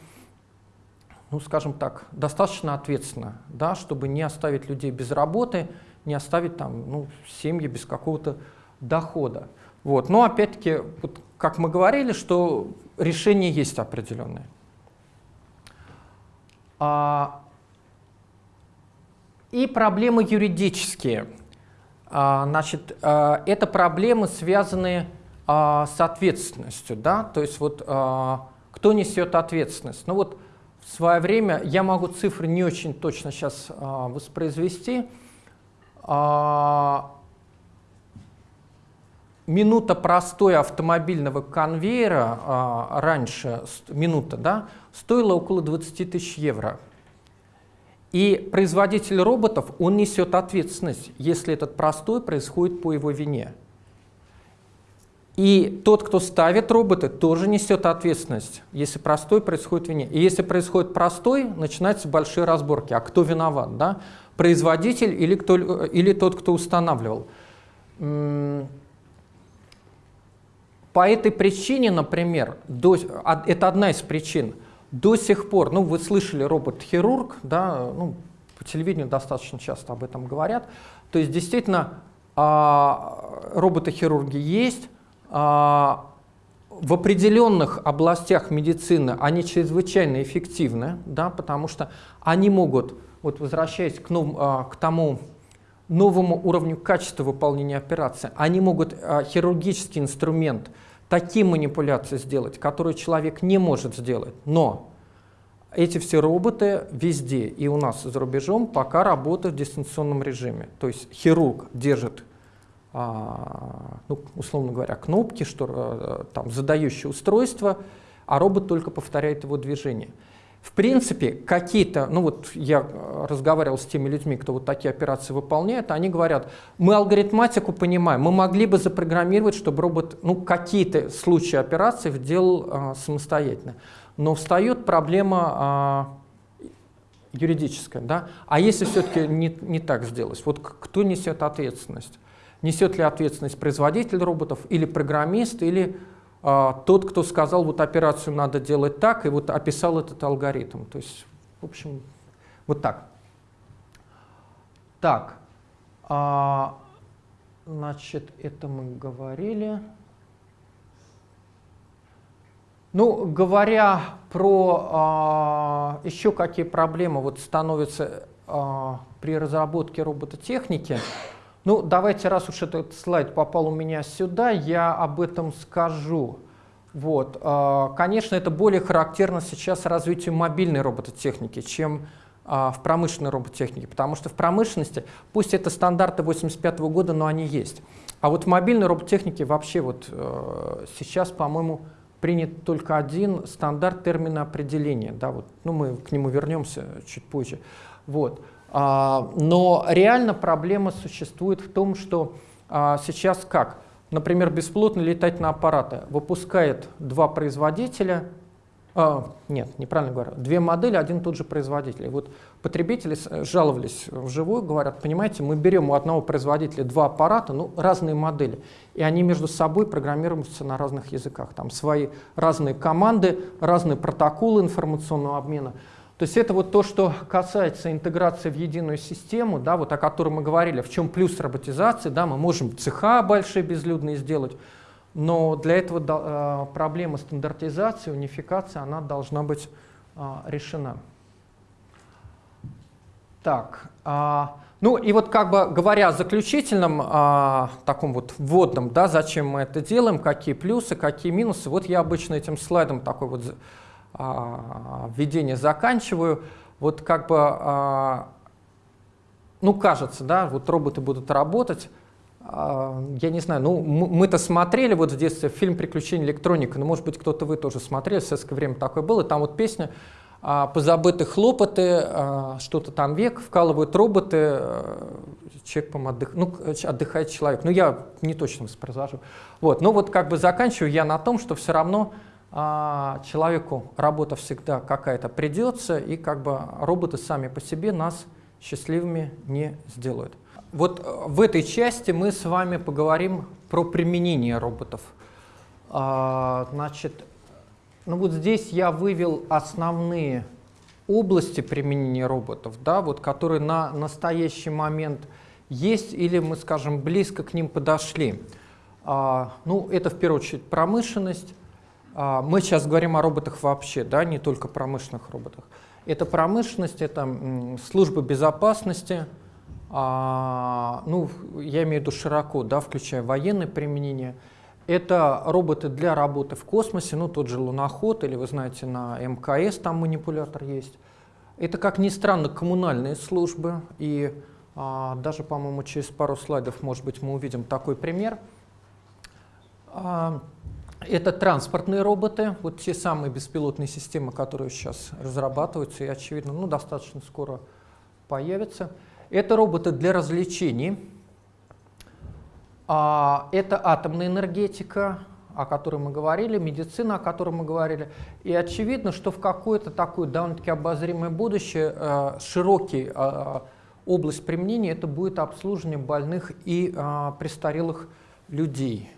ну, скажем так, достаточно ответственно, да, чтобы не оставить людей без работы, не оставить там ну, семьи без какого-то дохода. Вот. Но опять-таки, вот, как мы говорили, что решение есть определенное. А, и проблемы юридические. А, значит, а, это проблемы, связанные а, с ответственностью. Да? То есть вот, а, кто несет ответственность? Ну вот в свое время, я могу цифры не очень точно сейчас а, воспроизвести, минута простой автомобильного конвейера а, раньше, минута, да, стоила около 20 тысяч евро. И производитель роботов, он несет ответственность, если этот простой происходит по его вине. И тот, кто ставит роботы, тоже несет ответственность, если простой происходит вине. И если происходит простой, начинаются большие разборки. А кто виноват? Да? Производитель или, кто, или тот, кто устанавливал. По этой причине, например, до, а, это одна из причин, до сих пор, ну вы слышали робот-хирург, да, ну, по телевидению достаточно часто об этом говорят, то есть действительно а, роботы-хирурги есть, а, в определенных областях медицины они чрезвычайно эффективны, да, потому что они могут вот возвращаясь к, нов, а, к тому новому уровню качества выполнения операции, они могут а, хирургический инструмент, такие манипуляции сделать, которые человек не может сделать. Но эти все роботы везде, и у нас за рубежом, пока работают в дистанционном режиме. То есть хирург держит, а, ну, условно говоря, кнопки, что, там, задающее устройство, а робот только повторяет его движение. В принципе, какие-то, ну вот я разговаривал с теми людьми, кто вот такие операции выполняет, они говорят, мы алгоритматику понимаем, мы могли бы запрограммировать, чтобы робот, ну какие-то случаи операций делал а, самостоятельно. Но встает проблема а, юридическая, да? А если все-таки не, не так сделать, вот кто несет ответственность? Несет ли ответственность производитель роботов или программист, или тот, кто сказал, вот операцию надо делать так, и вот описал этот алгоритм. То есть, в общем, вот так. Так, а, значит, это мы говорили. Ну, говоря про а, еще какие проблемы вот становятся а, при разработке робототехники, ну, давайте, раз уж этот слайд попал у меня сюда, я об этом скажу. Вот. А, конечно, это более характерно сейчас развитию мобильной робототехники, чем а, в промышленной роботехнике, потому что в промышленности, пусть это стандарты 85 года, но они есть. А вот в мобильной роботехнике вообще вот э, сейчас, по-моему, принят только один стандарт термина определения. Да, вот, ну, мы к нему вернемся чуть позже. Вот. А, но реально проблема существует в том, что а, сейчас как? Например, бесплотные летательные аппараты выпускает два производителя, а, нет, неправильно говорю, две модели, один тот же производитель. И вот потребители жаловались вживую, говорят, понимаете, мы берем у одного производителя два аппарата, ну, разные модели, и они между собой программируются на разных языках. Там свои разные команды, разные протоколы информационного обмена. То есть это вот то, что касается интеграции в единую систему, да, вот о которой мы говорили, в чем плюс роботизации, да, мы можем цеха большие безлюдные сделать, но для этого э, проблема стандартизации, унификации, она должна быть э, решена. Так, э, ну и вот как бы говоря о заключительном, э, таком вот вводном, да, зачем мы это делаем, какие плюсы, какие минусы, вот я обычно этим слайдом такой вот введение заканчиваю. Вот как бы, э, ну кажется, да, вот роботы будут работать, а, я не знаю, ну мы-то смотрели вот в детстве фильм «Приключения электроника», ну может быть кто-то вы тоже смотрели, в советское время такое было, там вот песня а, «Позабыты хлопоты», а, что-то там век, вкалывают роботы, человек, по отдых, ну, отдыхает человек. Ну я не точно воспроизвожу. Вот, ну вот как бы заканчиваю я на том, что все равно человеку работа всегда какая-то придется, и как бы роботы сами по себе нас счастливыми не сделают. Вот э, в этой части мы с вами поговорим про применение роботов. А, значит, ну вот здесь я вывел основные области применения роботов, да, вот, которые на настоящий момент есть или мы, скажем, близко к ним подошли. А, ну, это в первую очередь промышленность. А, мы сейчас говорим о роботах вообще, да, не только промышленных роботах. Это промышленность, это служба безопасности, а, ну, я имею в виду широко, да, включая военное применение, это роботы для работы в космосе, ну, тот же луноход, или вы знаете, на МКС там манипулятор есть. Это, как ни странно, коммунальные службы, и а, даже, по-моему, через пару слайдов, может быть, мы увидим такой пример. А, это транспортные роботы, вот те самые беспилотные системы, которые сейчас разрабатываются и, очевидно, ну, достаточно скоро появятся. Это роботы для развлечений. А, это атомная энергетика, о которой мы говорили, медицина, о которой мы говорили. И очевидно, что в какое-то такое довольно-таки обозримое будущее э, широкий э, область применения это будет обслуживание больных и э, престарелых людей.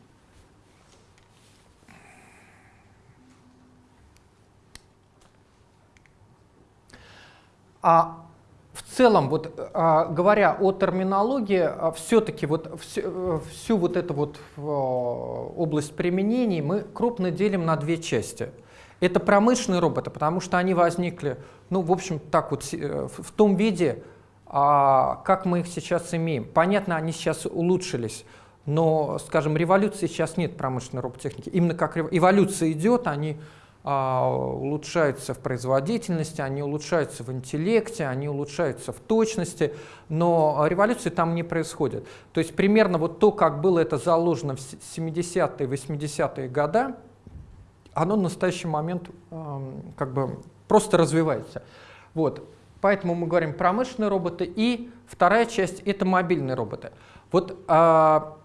А в целом, вот, а, говоря о терминологии, а, все-таки вот всю, э, всю вот эту вот а, область применений мы крупно делим на две части. Это промышленные роботы, потому что они возникли, ну, в общем, так вот, э, в том виде, как мы их сейчас имеем. Понятно, они сейчас улучшились, но, скажем, революции сейчас нет промышленной роботехники. Именно как эволюция идет, они а, улучшаются в производительности, они улучшаются в интеллекте, они улучшаются в точности, но революции там не происходит. То есть примерно вот то, как было это заложено в 70-е, 80-е годы, оно в настоящий момент как бы просто развивается. Вот. Поэтому мы говорим промышленные роботы. И вторая часть — это мобильные роботы. Вот а,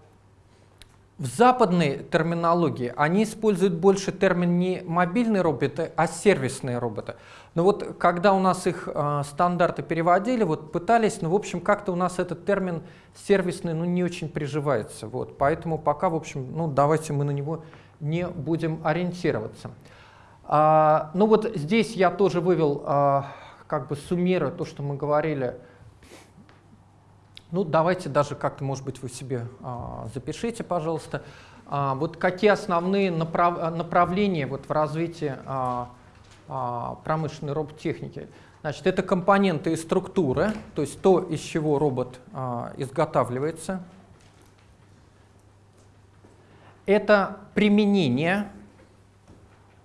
в западной терминологии они используют больше термин не мобильные роботы, а сервисные роботы. Но вот когда у нас их э, стандарты переводили, вот пытались, ну в общем как-то у нас этот термин сервисный ну не очень приживается. Вот, поэтому пока в общем ну давайте мы на него не будем ориентироваться. А, ну вот здесь я тоже вывел, а, как бы суммируя то, что мы говорили ну, давайте даже как-то, может быть, вы себе а, запишите, пожалуйста. А, вот какие основные направ направления вот в развитии а, а, промышленной роботехники? Значит, это компоненты и структуры, то есть то, из чего робот а, изготавливается. Это применение,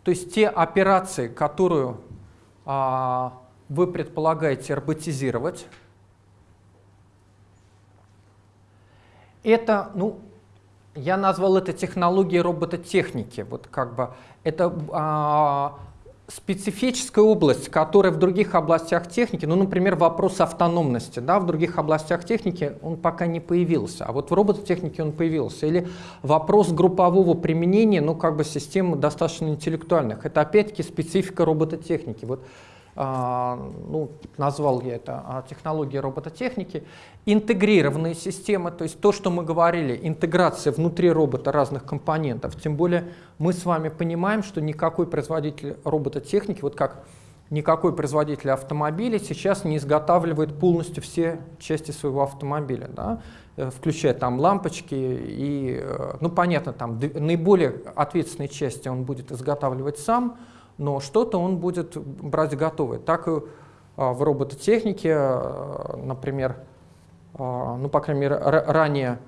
то есть те операции, которую а, вы предполагаете роботизировать. Это, ну, я назвал это технологией робототехники. Вот как бы это а, специфическая область, которая в других областях техники, ну, например, вопрос автономности, да, в других областях техники он пока не появился, а вот в робототехнике он появился. Или вопрос группового применения, ну, как бы систем достаточно интеллектуальных. Это опять-таки специфика робототехники. Вот ну, назвал я это а, технологии робототехники, интегрированные системы, то есть то, что мы говорили, интеграция внутри робота разных компонентов. Тем более мы с вами понимаем, что никакой производитель робототехники, вот как никакой производитель автомобилей сейчас не изготавливает полностью все части своего автомобиля, да? Э, включая там лампочки и, э, ну понятно, там наиболее ответственные части он будет изготавливать сам, но что-то он будет брать готовое. Так и а, в робототехнике, а, например, а, ну, по крайней мере, ранее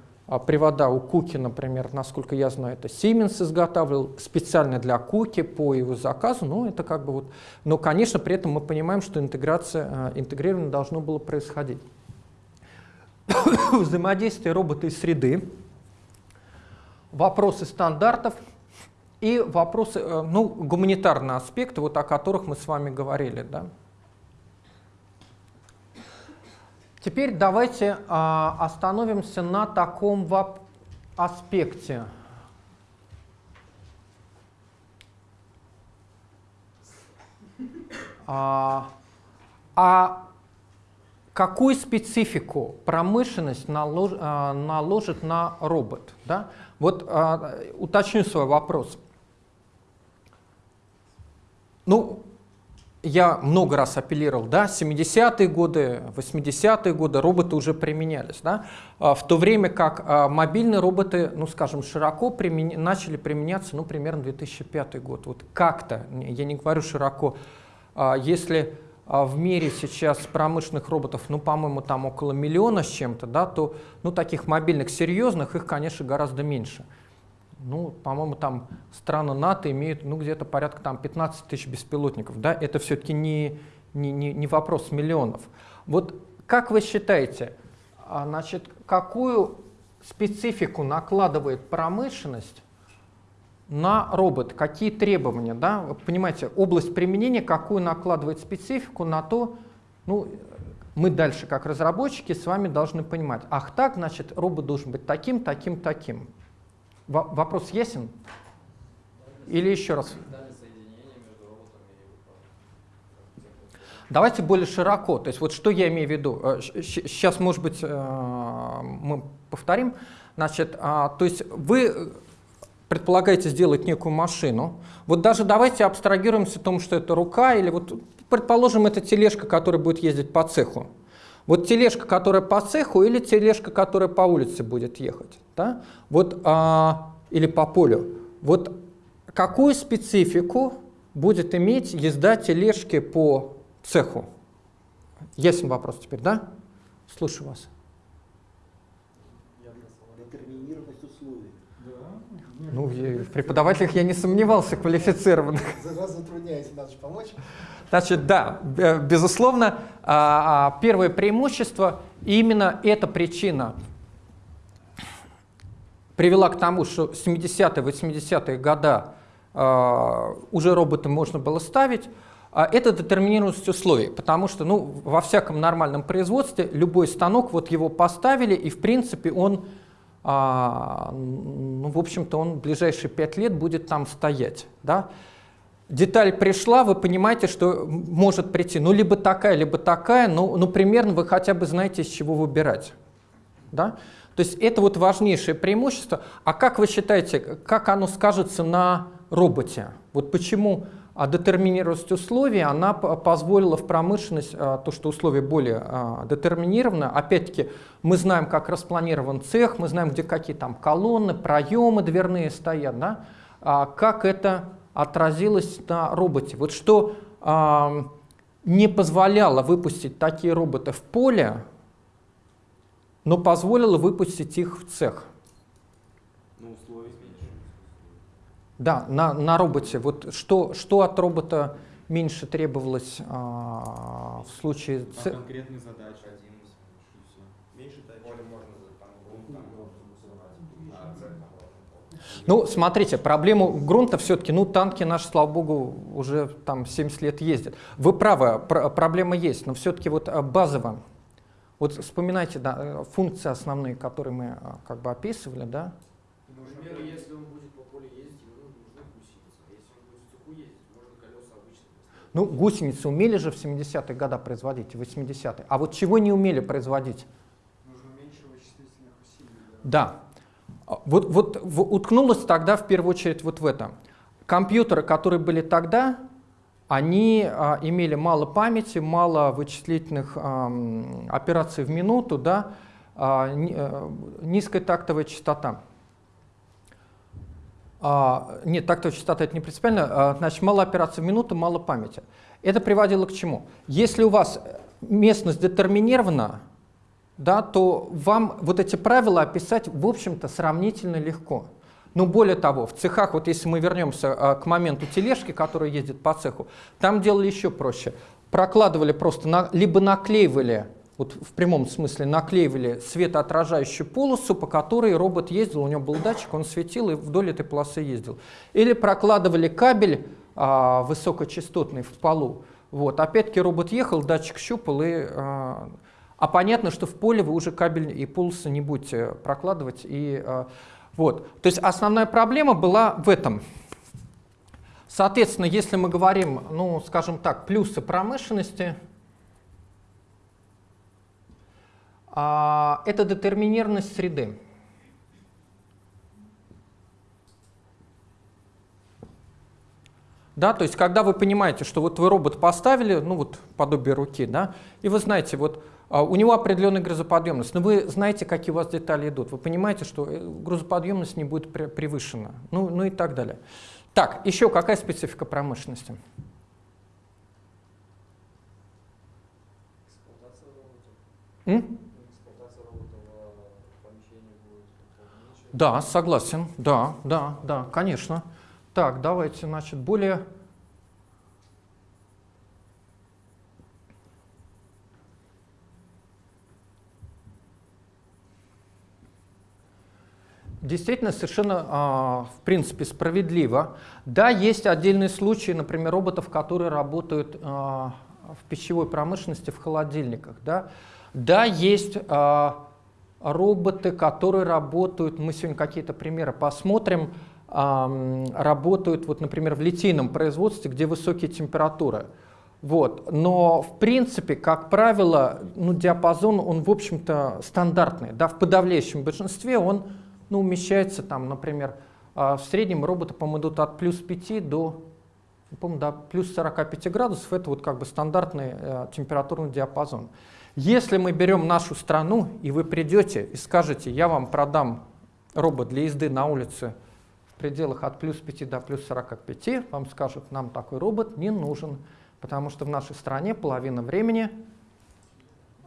привода у Куки, например, насколько я знаю, это Siemens изготавливал специально для Куки по его заказу, но это как бы вот, но, конечно, при этом мы понимаем, что интеграция, интегрирование должно было происходить. Взаимодействие робота и среды, вопросы стандартов – и вопросы, э, ну, гуманитарные аспекты, вот о которых мы с вами говорили. Да? Теперь давайте а, остановимся на таком аспекте. А, а какую специфику промышленность налож, а, наложит на робот? Да? Вот а, уточню свой вопрос. Ну, я много раз апеллировал, да, 70-е годы, 80-е годы роботы уже применялись, да, а, в то время как а, мобильные роботы, ну, скажем, широко примен... начали применяться, ну, примерно 2005 год, вот как-то, я не говорю широко, а, если в мире сейчас промышленных роботов, ну, по-моему, там около миллиона с чем-то, да, то, ну, таких мобильных серьезных, их, конечно, гораздо меньше ну, по-моему, там страны НАТО имеют, ну, где-то порядка там 15 тысяч беспилотников, да, это все-таки не, не, не, не вопрос миллионов. Вот как вы считаете, а, значит, какую специфику накладывает промышленность на робот, какие требования, да, вы понимаете, область применения, какую накладывает специфику на то, ну, мы дальше, как разработчики, с вами должны понимать, ах так, значит, робот должен быть таким, таким, таким. Вопрос ясен? Или еще раз? Давайте более широко. То есть вот что я имею в виду? Сейчас, э, может быть, э, мы повторим. Значит, а, то есть вы предполагаете сделать некую машину. Вот даже давайте абстрагируемся о том, что это рука, или вот предположим, это тележка, которая будет ездить по цеху. Вот тележка, которая по цеху, или тележка, которая по улице будет ехать да? вот, а, или по полю. Вот какую специфику будет иметь езда тележки по цеху? Ясен вопрос теперь, да? Слушаю вас. Детерминированность условий. Да. Ну, в преподавателях я не сомневался, квалифицированных. Раз затрудняете, надо же помочь. Значит, да, безусловно, а, а, первое преимущество, именно эта причина привела к тому, что 70-е, 80-е годы э, уже роботы можно было ставить, а это детерминированность условий, потому что ну, во всяком нормальном производстве любой станок, вот его поставили, и в принципе он, а, ну, в общем-то, он в ближайшие пять лет будет там стоять. Да? Деталь пришла, вы понимаете, что может прийти, ну, либо такая, либо такая, ну, ну примерно вы хотя бы знаете, из чего выбирать. Да? То есть это вот важнейшее преимущество. А как вы считаете, как оно скажется на роботе? Вот почему а детерминированность условий, она позволила в промышленность, а, то, что условия более а, детерминированы. Опять-таки, мы знаем, как распланирован цех, мы знаем, где какие там колонны, проемы дверные стоят, да? как это отразилось на роботе. Вот что не позволяло выпустить такие роботы в поле, но позволило выпустить их в цех. Ну, условия Да, на, на роботе. Вот что, что от робота меньше требовалось а, в случае... По ц- конкретной задаче. Один, меньше тачек. Поле можно за- там грунт там можно а. Ну, смотрите, проблему грунта все-таки, ну, танки наши, слава богу, уже там 70 лет ездят. Вы правы, пр- проблема есть, но все-таки вот а, базово. Вот вспоминайте да, э, функции основные, которые мы а, как бы описывали, да? Например, если он будет по полю ездить, ему нужны гусеницы. А если он будет в цеху ездить, можно колеса обычные. Ну, гусеницы умели же в 70-е годы производить, в 80-е. А вот чего не умели производить? Нужно меньше вычислительных усилий. Да. А, Вот, вот уткнулось тогда в первую очередь вот в это. Компьютеры, которые были тогда, они а, имели мало памяти, мало вычислительных ам, операций в минуту, да, а, э, низкая тактовая частота. А, нет, тактовая частота это не принципиально, а, значит, мало операций в минуту, мало памяти. Это приводило к чему? Если у вас местность детерминирована, да, то вам вот эти правила описать, в общем-то, сравнительно легко. Но более того, в цехах, вот если мы вернемся а, к моменту тележки, которая ездит по цеху, там делали еще проще. Прокладывали просто, на- либо наклеивали, вот в прямом смысле наклеивали светоотражающую полосу, по которой робот ездил, у него был датчик, он светил и вдоль этой полосы ездил. Или прокладывали кабель а, высокочастотный в полу. Вот. Опять-таки робот ехал, датчик щупал и а, а понятно, что в поле вы уже кабель и полосы не будете прокладывать. И, э, вот. То есть основная проблема была в этом. Соответственно, если мы говорим, ну, скажем так, плюсы промышленности, а, это детерминированность среды. Да, то есть когда вы понимаете, что вот вы робот поставили, ну вот подобие руки, да, и вы знаете, вот у него определенная грузоподъемность, но вы знаете, какие у вас детали идут, вы понимаете, что э, грузоподъемность не будет пре- превышена, ну, ну и так далее. Так, еще какая специфика промышленности? М? Меньше. Да, согласен, да, да, да, конечно. Так, давайте, значит, более... Действительно, совершенно, а, в принципе, справедливо. Да, есть отдельные случаи, например, роботов, которые работают а, в пищевой промышленности, в холодильниках. Да, да есть а, роботы, которые работают, мы сегодня какие-то примеры посмотрим, работают, вот, например, в литейном производстве, где высокие температуры. Вот. Но, в принципе, как правило, ну, диапазон, он, в общем-то, стандартный. Да, в подавляющем большинстве он ну, умещается, там, например, а, в среднем роботы, по-моему, идут от плюс 5 до, по до плюс 45 градусов. Это вот как бы стандартный э, температурный диапазон. Если мы берем нашу страну, и вы придете и скажете, я вам продам робот для езды на улице в пределах от плюс 5 до плюс 45, вам скажут, нам такой робот не нужен, потому что в нашей стране половина времени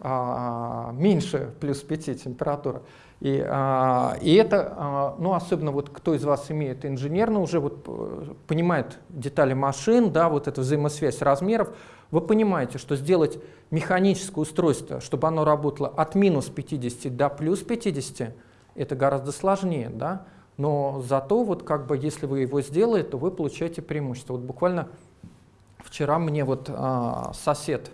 а, меньше плюс 5 температура. И, а, и это, а, ну особенно вот кто из вас имеет инженерно, уже вот э, понимает детали машин, да, вот эта взаимосвязь размеров, вы понимаете, что сделать механическое устройство, чтобы оно работало от минус 50 до плюс 50, это гораздо сложнее, да, но зато вот как бы если вы его сделаете, то вы получаете преимущество. Вот буквально вчера мне вот а, сосед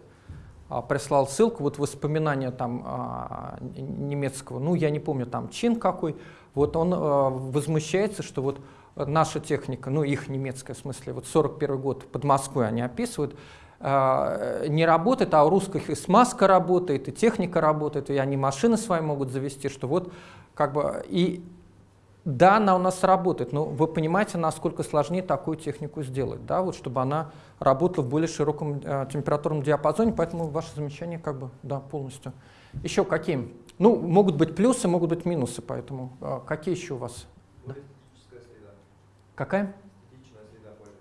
прислал ссылку, вот воспоминания там а, немецкого, ну я не помню там чин какой, вот он а, возмущается, что вот наша техника, ну их немецкая в смысле, вот 41 год под Москвой они описывают, а, не работает, а у русских и смазка работает, и техника работает, и они машины свои могут завести, что вот как бы и да, она у нас работает, но вы понимаете, насколько сложнее такую технику сделать, да, вот чтобы она работала в более широком э, температурном диапазоне, поэтому ваше замечание как бы, да, полностью. Еще какие? Ну, могут быть плюсы, могут быть минусы, поэтому э, какие еще у вас? Более среда. Какая? Статичная среда более.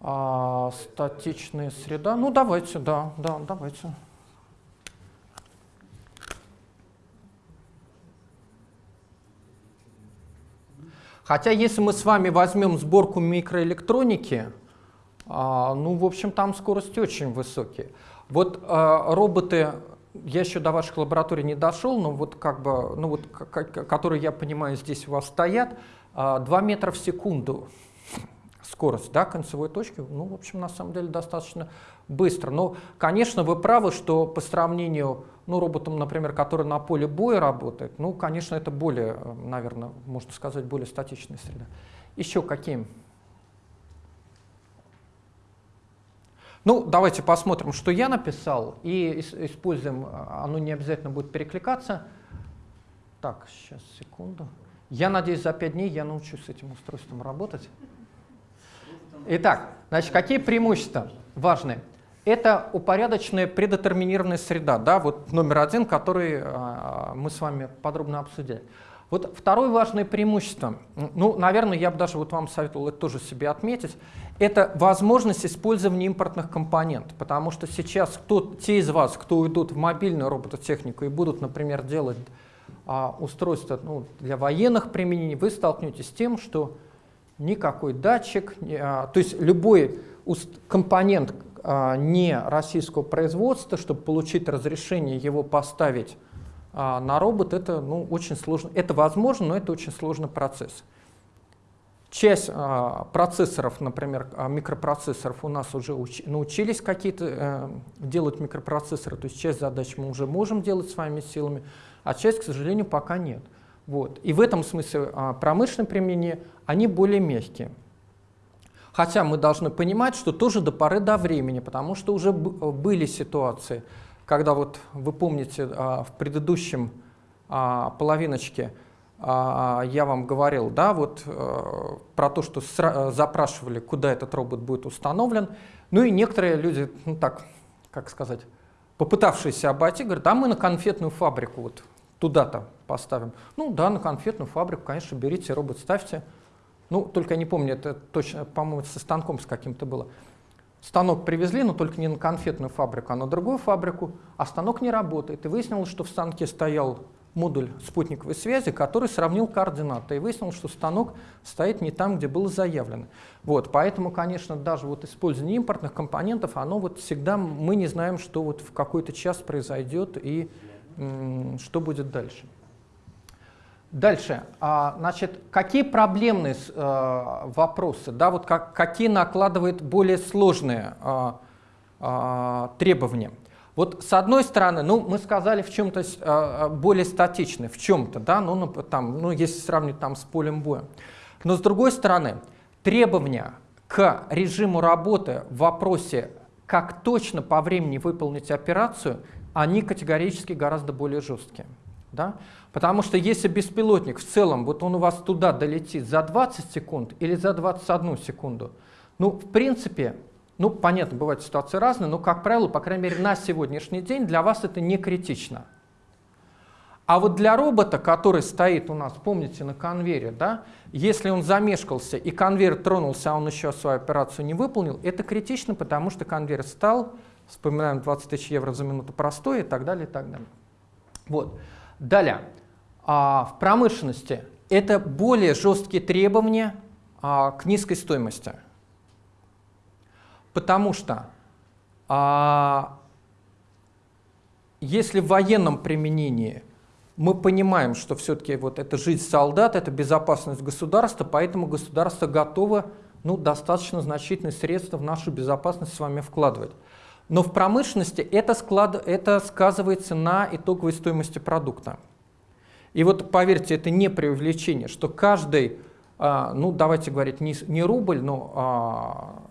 А, статичная среда. Ну, давайте, да, да, давайте. Хотя, если мы с вами возьмем сборку микроэлектроники, А, ну, в общем, там скорости очень высокие. Вот а, роботы, я еще до ваших лабораторий не дошел, но вот как бы, ну вот, которые, я понимаю, здесь у вас стоят, 2 метра в секунду скорость да, концевой точки, ну, в общем, на самом деле достаточно быстро. Но, конечно, вы правы, что по сравнению, ну, роботом, например, который на поле боя работает, ну, конечно, это более, наверное, можно сказать, более статичная среда. Еще какие? Ну, давайте посмотрим, что я написал, и используем, оно не обязательно будет перекликаться. Так, сейчас, секунду. Я надеюсь, за пять дней я научусь с этим устройством работать. Итак, значит, какие преимущества важные? Это упорядоченная предетерминированная среда, да, вот номер один, который э, мы с вами подробно обсудили. Вот второе важное преимущество, ну, наверное, я бы даже вот вам советовал это тоже себе отметить, это возможность использования импортных компонентов, потому что сейчас кто, те из вас, кто уйдут в мобильную робототехнику и будут, например, делать а, устройства ну, для военных применений, вы столкнетесь с тем, что никакой датчик, а, то есть любой компонент не российского производства, чтобы получить разрешение его поставить а, на робот, это ну, очень сложно. Это возможно, но это очень сложный процесс. Часть процессоров, например, микропроцессоров у нас уже научились какие-то э, делать микропроцессоры, то есть часть задач мы уже можем делать своими силами, а часть, к сожалению, пока нет. Вот. И в этом смысле а, промышленное применение, они более мягкие. Хотя мы должны понимать, что тоже до поры до времени, потому что уже были ситуации, когда вот вы помните а, в предыдущем а, половиночке я вам говорил, да, вот про то, что запрашивали, куда этот робот будет установлен. Ну и некоторые люди, ну так, как сказать, попытавшиеся обойти, говорят, а мы на конфетную фабрику вот туда-то поставим. Ну да, на конфетную фабрику, конечно, берите робот, ставьте. Ну, только я не помню, это точно, по-моему, со станком с каким-то было. Станок привезли, но только не на конфетную фабрику, а на другую фабрику, а станок не работает. И выяснилось, что в станке стоял модуль спутниковой связи, который сравнил координаты, и выяснилось, что станок стоит не там, где было заявлено. Вот, поэтому, конечно, даже вот использование импортных компонентов, оно вот всегда, мы не знаем, что вот в какой-то час произойдет и что будет дальше. Дальше, а, значит, какие проблемные э, вопросы, да, вот как, какие накладывают более сложные а, а, требования? Вот с одной стороны, ну, мы сказали в чем-то более статичный, в чем-то, да, ну, там, ну, если сравнить там с полем боя. Но с другой стороны, требования к режиму работы в вопросе, как точно по времени выполнить операцию, они категорически гораздо более жесткие. Да? Потому что если беспилотник в целом, вот он у вас туда долетит за 20 секунд или за 21 секунду, ну, в принципе, ну, понятно, бывают ситуации разные, но, как правило, по крайней мере, на сегодняшний день для вас это не критично. А вот для робота, который стоит у нас, помните, на конвейере, да, если он замешкался и конвейер тронулся, а он еще свою операцию не выполнил, это критично, потому что конвейер стал, вспоминаем 20 тысяч евро за минуту простой и так далее, и так далее. Вот. Далее, а, в промышленности это более жесткие требования а, к низкой стоимости. Потому что а, если в военном применении мы понимаем, что все-таки вот это жизнь солдат, это безопасность государства, поэтому государство готово ну, достаточно значительные средства в нашу безопасность с вами вкладывать. Но в промышленности это, склад, это сказывается на итоговой стоимости продукта. И вот поверьте, это не преувеличение, что каждый, а, ну давайте говорить не, рубль, но а,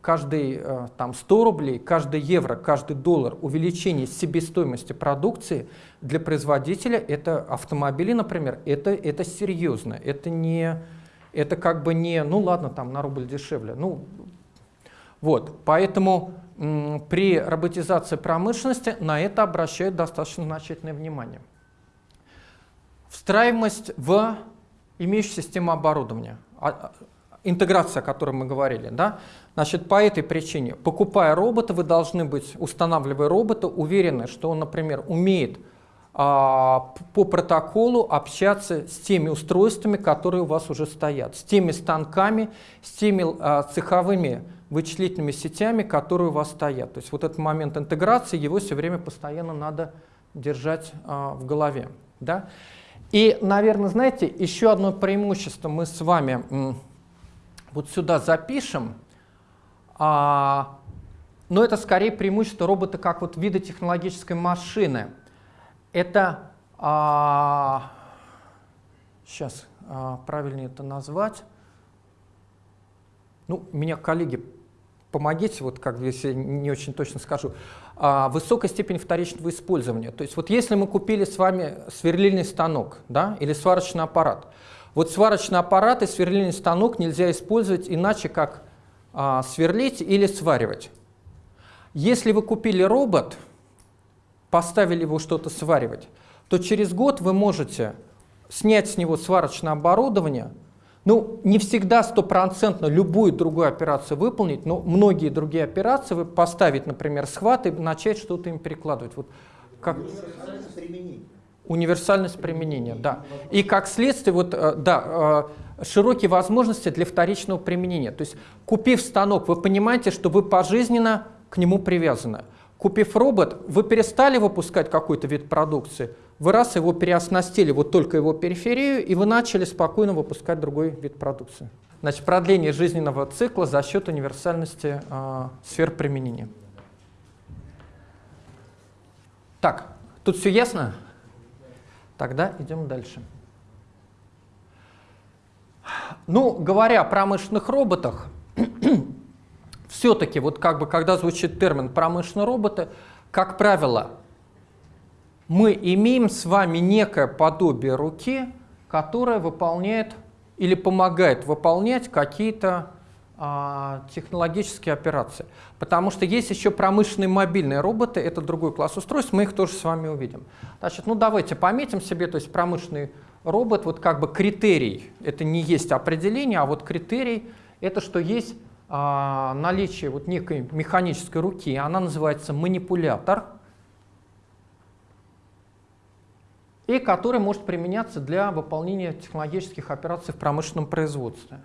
каждый а, там 100 рублей, каждый евро, каждый доллар увеличение себестоимости продукции для производителя, это автомобили, например, это, это серьезно, это не, это как бы не, ну ладно, там на рубль дешевле, ну вот, поэтому при роботизации промышленности на это обращают достаточно значительное внимание. Встраиваемость в имеющую систему оборудования, а, а, интеграция, о которой мы говорили. Да? Значит, по этой причине, покупая робота, вы должны быть, устанавливая робота, уверены, что он, например, умеет а, по протоколу общаться с теми устройствами, которые у вас уже стоят, с теми станками, с теми цеховыми вычислительными сетями, которые у вас стоят. То есть вот этот момент интеграции, его все время постоянно надо держать а, в голове. Да? И, наверное, знаете, еще одно преимущество. Мы с вами вот сюда запишем, а, но это скорее преимущество робота как вот вида технологической машины. Это, а, сейчас а, правильнее это назвать, ну, меня коллеги, помогите, вот как если не очень точно скажу, высокая степень вторичного использования. То есть вот если мы купили с вами сверлильный станок да, или сварочный аппарат, вот сварочный аппарат и сверлильный станок нельзя использовать иначе, как а, сверлить или сваривать. Если вы купили робот, поставили его что-то сваривать, то через год вы можете снять с него сварочное оборудование, ну, не всегда стопроцентно любую другую операцию выполнить, но многие другие операции вы поставить, например, схват и начать что-то им перекладывать. Вот как... Универсальность применения. Универсальность применения, да. И как следствие, вот, э, да, э, широкие возможности для вторичного применения. То есть, купив станок, вы понимаете, что вы пожизненно к нему привязаны. Купив робот, вы перестали выпускать какой-то вид продукции, вы раз его переоснастили, вот только его периферию, и вы начали спокойно выпускать другой вид продукции. Значит, продление жизненного цикла за счет универсальности э, сфер применения. Так, тут все ясно? Тогда идем дальше. Ну, говоря о промышленных роботах, все-таки, вот как бы, когда звучит термин промышленные роботы, как правило, мы имеем с вами некое подобие руки, которое выполняет или помогает выполнять какие-то а, технологические операции. Потому что есть еще промышленные мобильные роботы, это другой класс устройств, мы их тоже с вами увидим. Значит, ну давайте пометим себе, то есть промышленный робот, вот как бы критерий, это не есть определение, а вот критерий, это что есть а, наличие вот некой механической руки, она называется манипулятор, и который может применяться для выполнения технологических операций в промышленном производстве.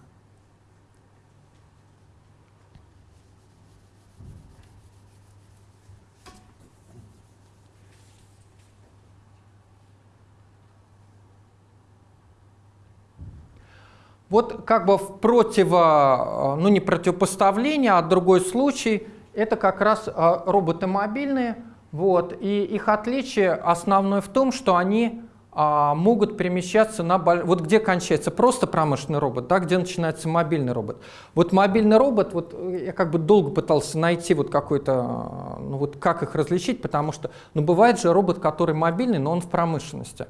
Вот как бы в противо, ну не противопоставление, а другой случай, это как раз а, роботы мобильные, вот, и их отличие основное в том, что они а, могут перемещаться на... Вот где кончается просто промышленный робот, да, где начинается мобильный робот. Вот мобильный робот, вот я как бы долго пытался найти вот какой-то, ну вот как их различить, потому что, ну бывает же робот, который мобильный, но он в промышленности.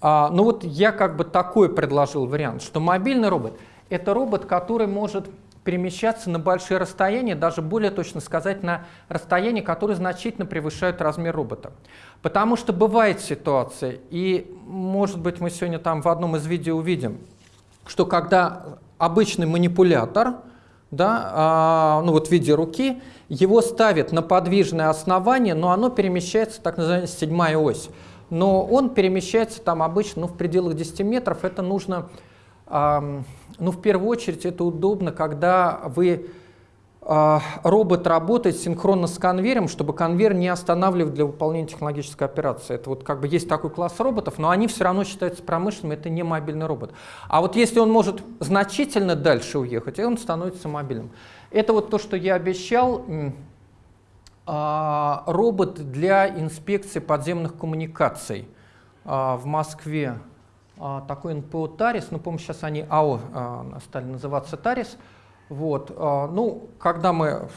А, ну вот я как бы такой предложил вариант, что мобильный робот — это робот, который может перемещаться на большие расстояния, даже более точно сказать, на расстояния, которые значительно превышают размер робота. Потому что бывает ситуация, и может быть мы сегодня там в одном из видео увидим, что когда обычный манипулятор, да, а, ну вот в виде руки, его ставят на подвижное основание, но оно перемещается, так называемая седьмая ось но он перемещается там обычно ну, в пределах 10 метров. Это нужно, э, ну, в первую очередь, это удобно, когда вы э, робот работает синхронно с конвейером, чтобы конвейер не останавливать для выполнения технологической операции. Это вот как бы есть такой класс роботов, но они все равно считаются промышленными, это не мобильный робот. А вот если он может значительно дальше уехать, он становится мобильным. Это вот то, что я обещал. А, робот для инспекции подземных коммуникаций а, в Москве. А, такой НПО «Тарис», ну, помню, сейчас они АО стали называться «Тарис». Вот. Ну, когда мы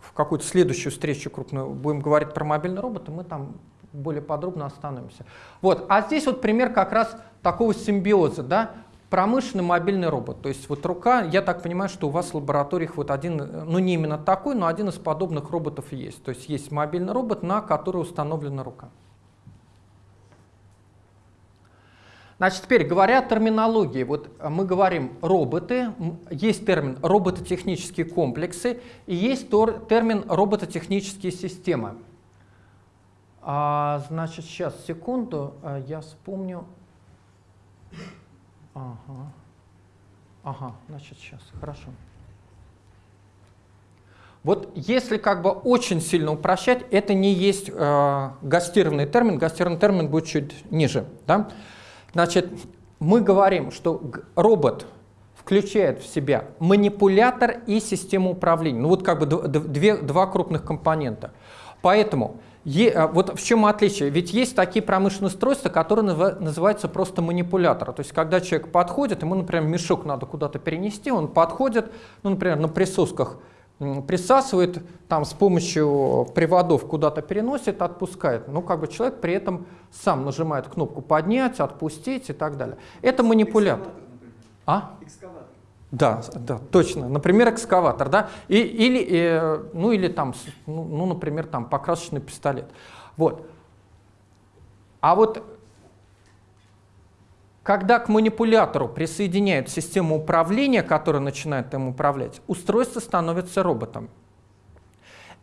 в какую-то следующую встречу крупную будем говорить про мобильные роботы, мы там более подробно остановимся. Вот. А здесь вот пример как раз такого симбиоза. Да? Промышленный мобильный робот. То есть вот рука, я так понимаю, что у вас в лабораториях вот один, ну не именно такой, но один из подобных роботов есть. То есть есть мобильный робот, на который установлена рука. Значит, теперь говоря о терминологии, вот мы говорим роботы, есть термин робототехнические комплексы и есть термин робототехнические системы. А, значит, сейчас, секунду, а, я вспомню. Ага. Ага, значит, сейчас, хорошо. Вот если как бы очень сильно упрощать, это не есть э, гастированный термин, гастированный термин будет чуть ниже. Да? Значит, мы говорим, что робот включает в себя манипулятор и систему управления. Ну вот как бы две, два крупных компонента. Поэтому Е, а, вот в чем отличие? Ведь есть такие промышленные устройства, которые называются просто манипуляторы. То есть, когда человек подходит, ему, например, мешок надо куда-то перенести, он подходит, ну, например, на присосках присасывает, там с помощью приводов куда-то переносит, отпускает. Ну, как бы человек при этом сам нажимает кнопку «поднять», «отпустить» и так далее. Это манипулятор. А? Экскаватор. Да, да, точно. Например, экскаватор, да, и, или, э, ну или там, ну, ну, например, там покрасочный пистолет. Вот. А вот когда к манипулятору присоединяют систему управления, которая начинает им управлять, устройство становится роботом.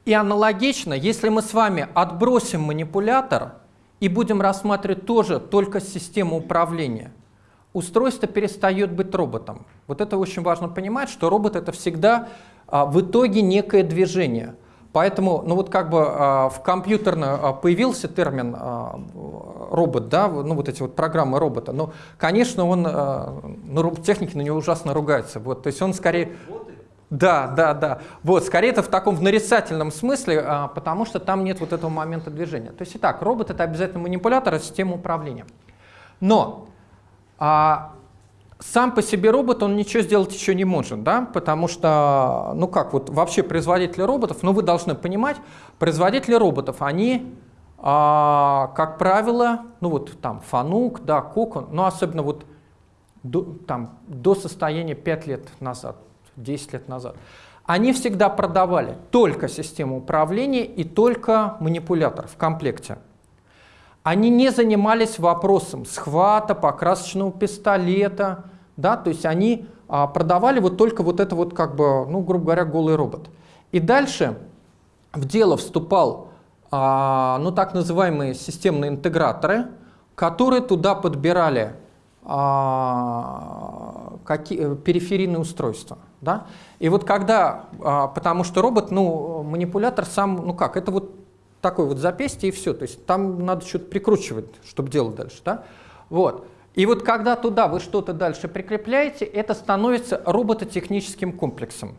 И аналогично, если мы с вами отбросим манипулятор и будем рассматривать тоже только систему управления, устройство перестает быть роботом. Вот это очень важно понимать, что робот это всегда а, в итоге некое движение. Поэтому, ну вот как бы а, в компьютерно а, появился термин а, робот, да, ну вот эти вот программы робота, но, конечно, он, ну, роботехники на него ужасно ругаются, вот, то есть он скорее... Да, да, да. Вот, скорее это в таком в нарицательном смысле, а, потому что там нет вот этого момента движения. То есть, итак, робот — это обязательно манипулятор, а система управления. Но а сам по себе робот, он ничего сделать еще не может, да, потому что, ну как, вот вообще производители роботов, ну вы должны понимать, производители роботов, они, а, как правило, ну вот там Фанук, да, Кокон, но особенно вот до, там, до состояния 5 лет назад, 10 лет назад, они всегда продавали только систему управления и только манипулятор в комплекте. Они не занимались вопросом схвата, покрасочного пистолета, да, то есть они а, продавали вот только вот это вот как бы, ну, грубо говоря, голый робот. И дальше в дело вступал, а, ну, так называемые системные интеграторы, которые туда подбирали а, какие, периферийные устройства. Да? И вот когда, а, потому что робот, ну, манипулятор сам, ну как, это вот такое вот запястье и все. То есть там надо что-то прикручивать, чтобы делать дальше. Да? Вот. И вот когда туда вы что-то дальше прикрепляете, это становится робототехническим комплексом.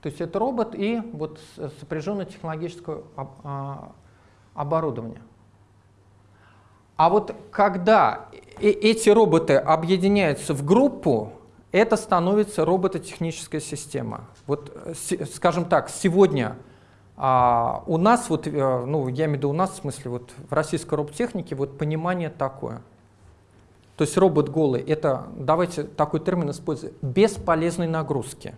То есть это робот и вот сопряженное технологическое а, оборудование. А вот когда эти роботы объединяются в группу, это становится робототехническая система. Вот, э, скажем так, сегодня а, у нас, вот, э, ну, я имею в виду у нас, в смысле, вот в российской роботехнике вот понимание такое. То есть робот голый, это, давайте такой термин используем, бесполезной нагрузки.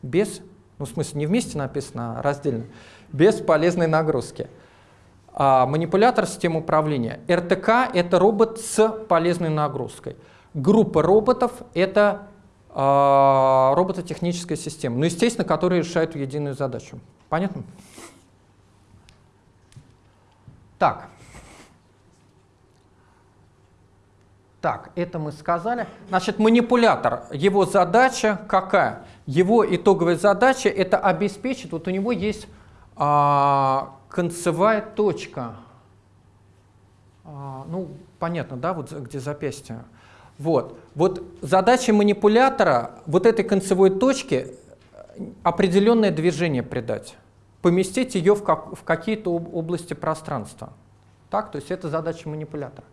Без, ну, в смысле, не вместе написано, а раздельно. Без полезной нагрузки. А, манипулятор системы управления. РТК — это робот с полезной нагрузкой. Группа роботов — это робототехническая система, ну, естественно, которые решают единую задачу. Понятно? Так. Так, это мы сказали. Значит, манипулятор, его задача какая? Его итоговая задача – это обеспечить, вот у него есть а, концевая точка. А, ну, понятно, да, вот где запястье. Вот. вот задача манипулятора вот этой концевой точки определенное движение придать, поместить ее в, как, в какие-то области пространства. Так? То есть это задача манипулятора.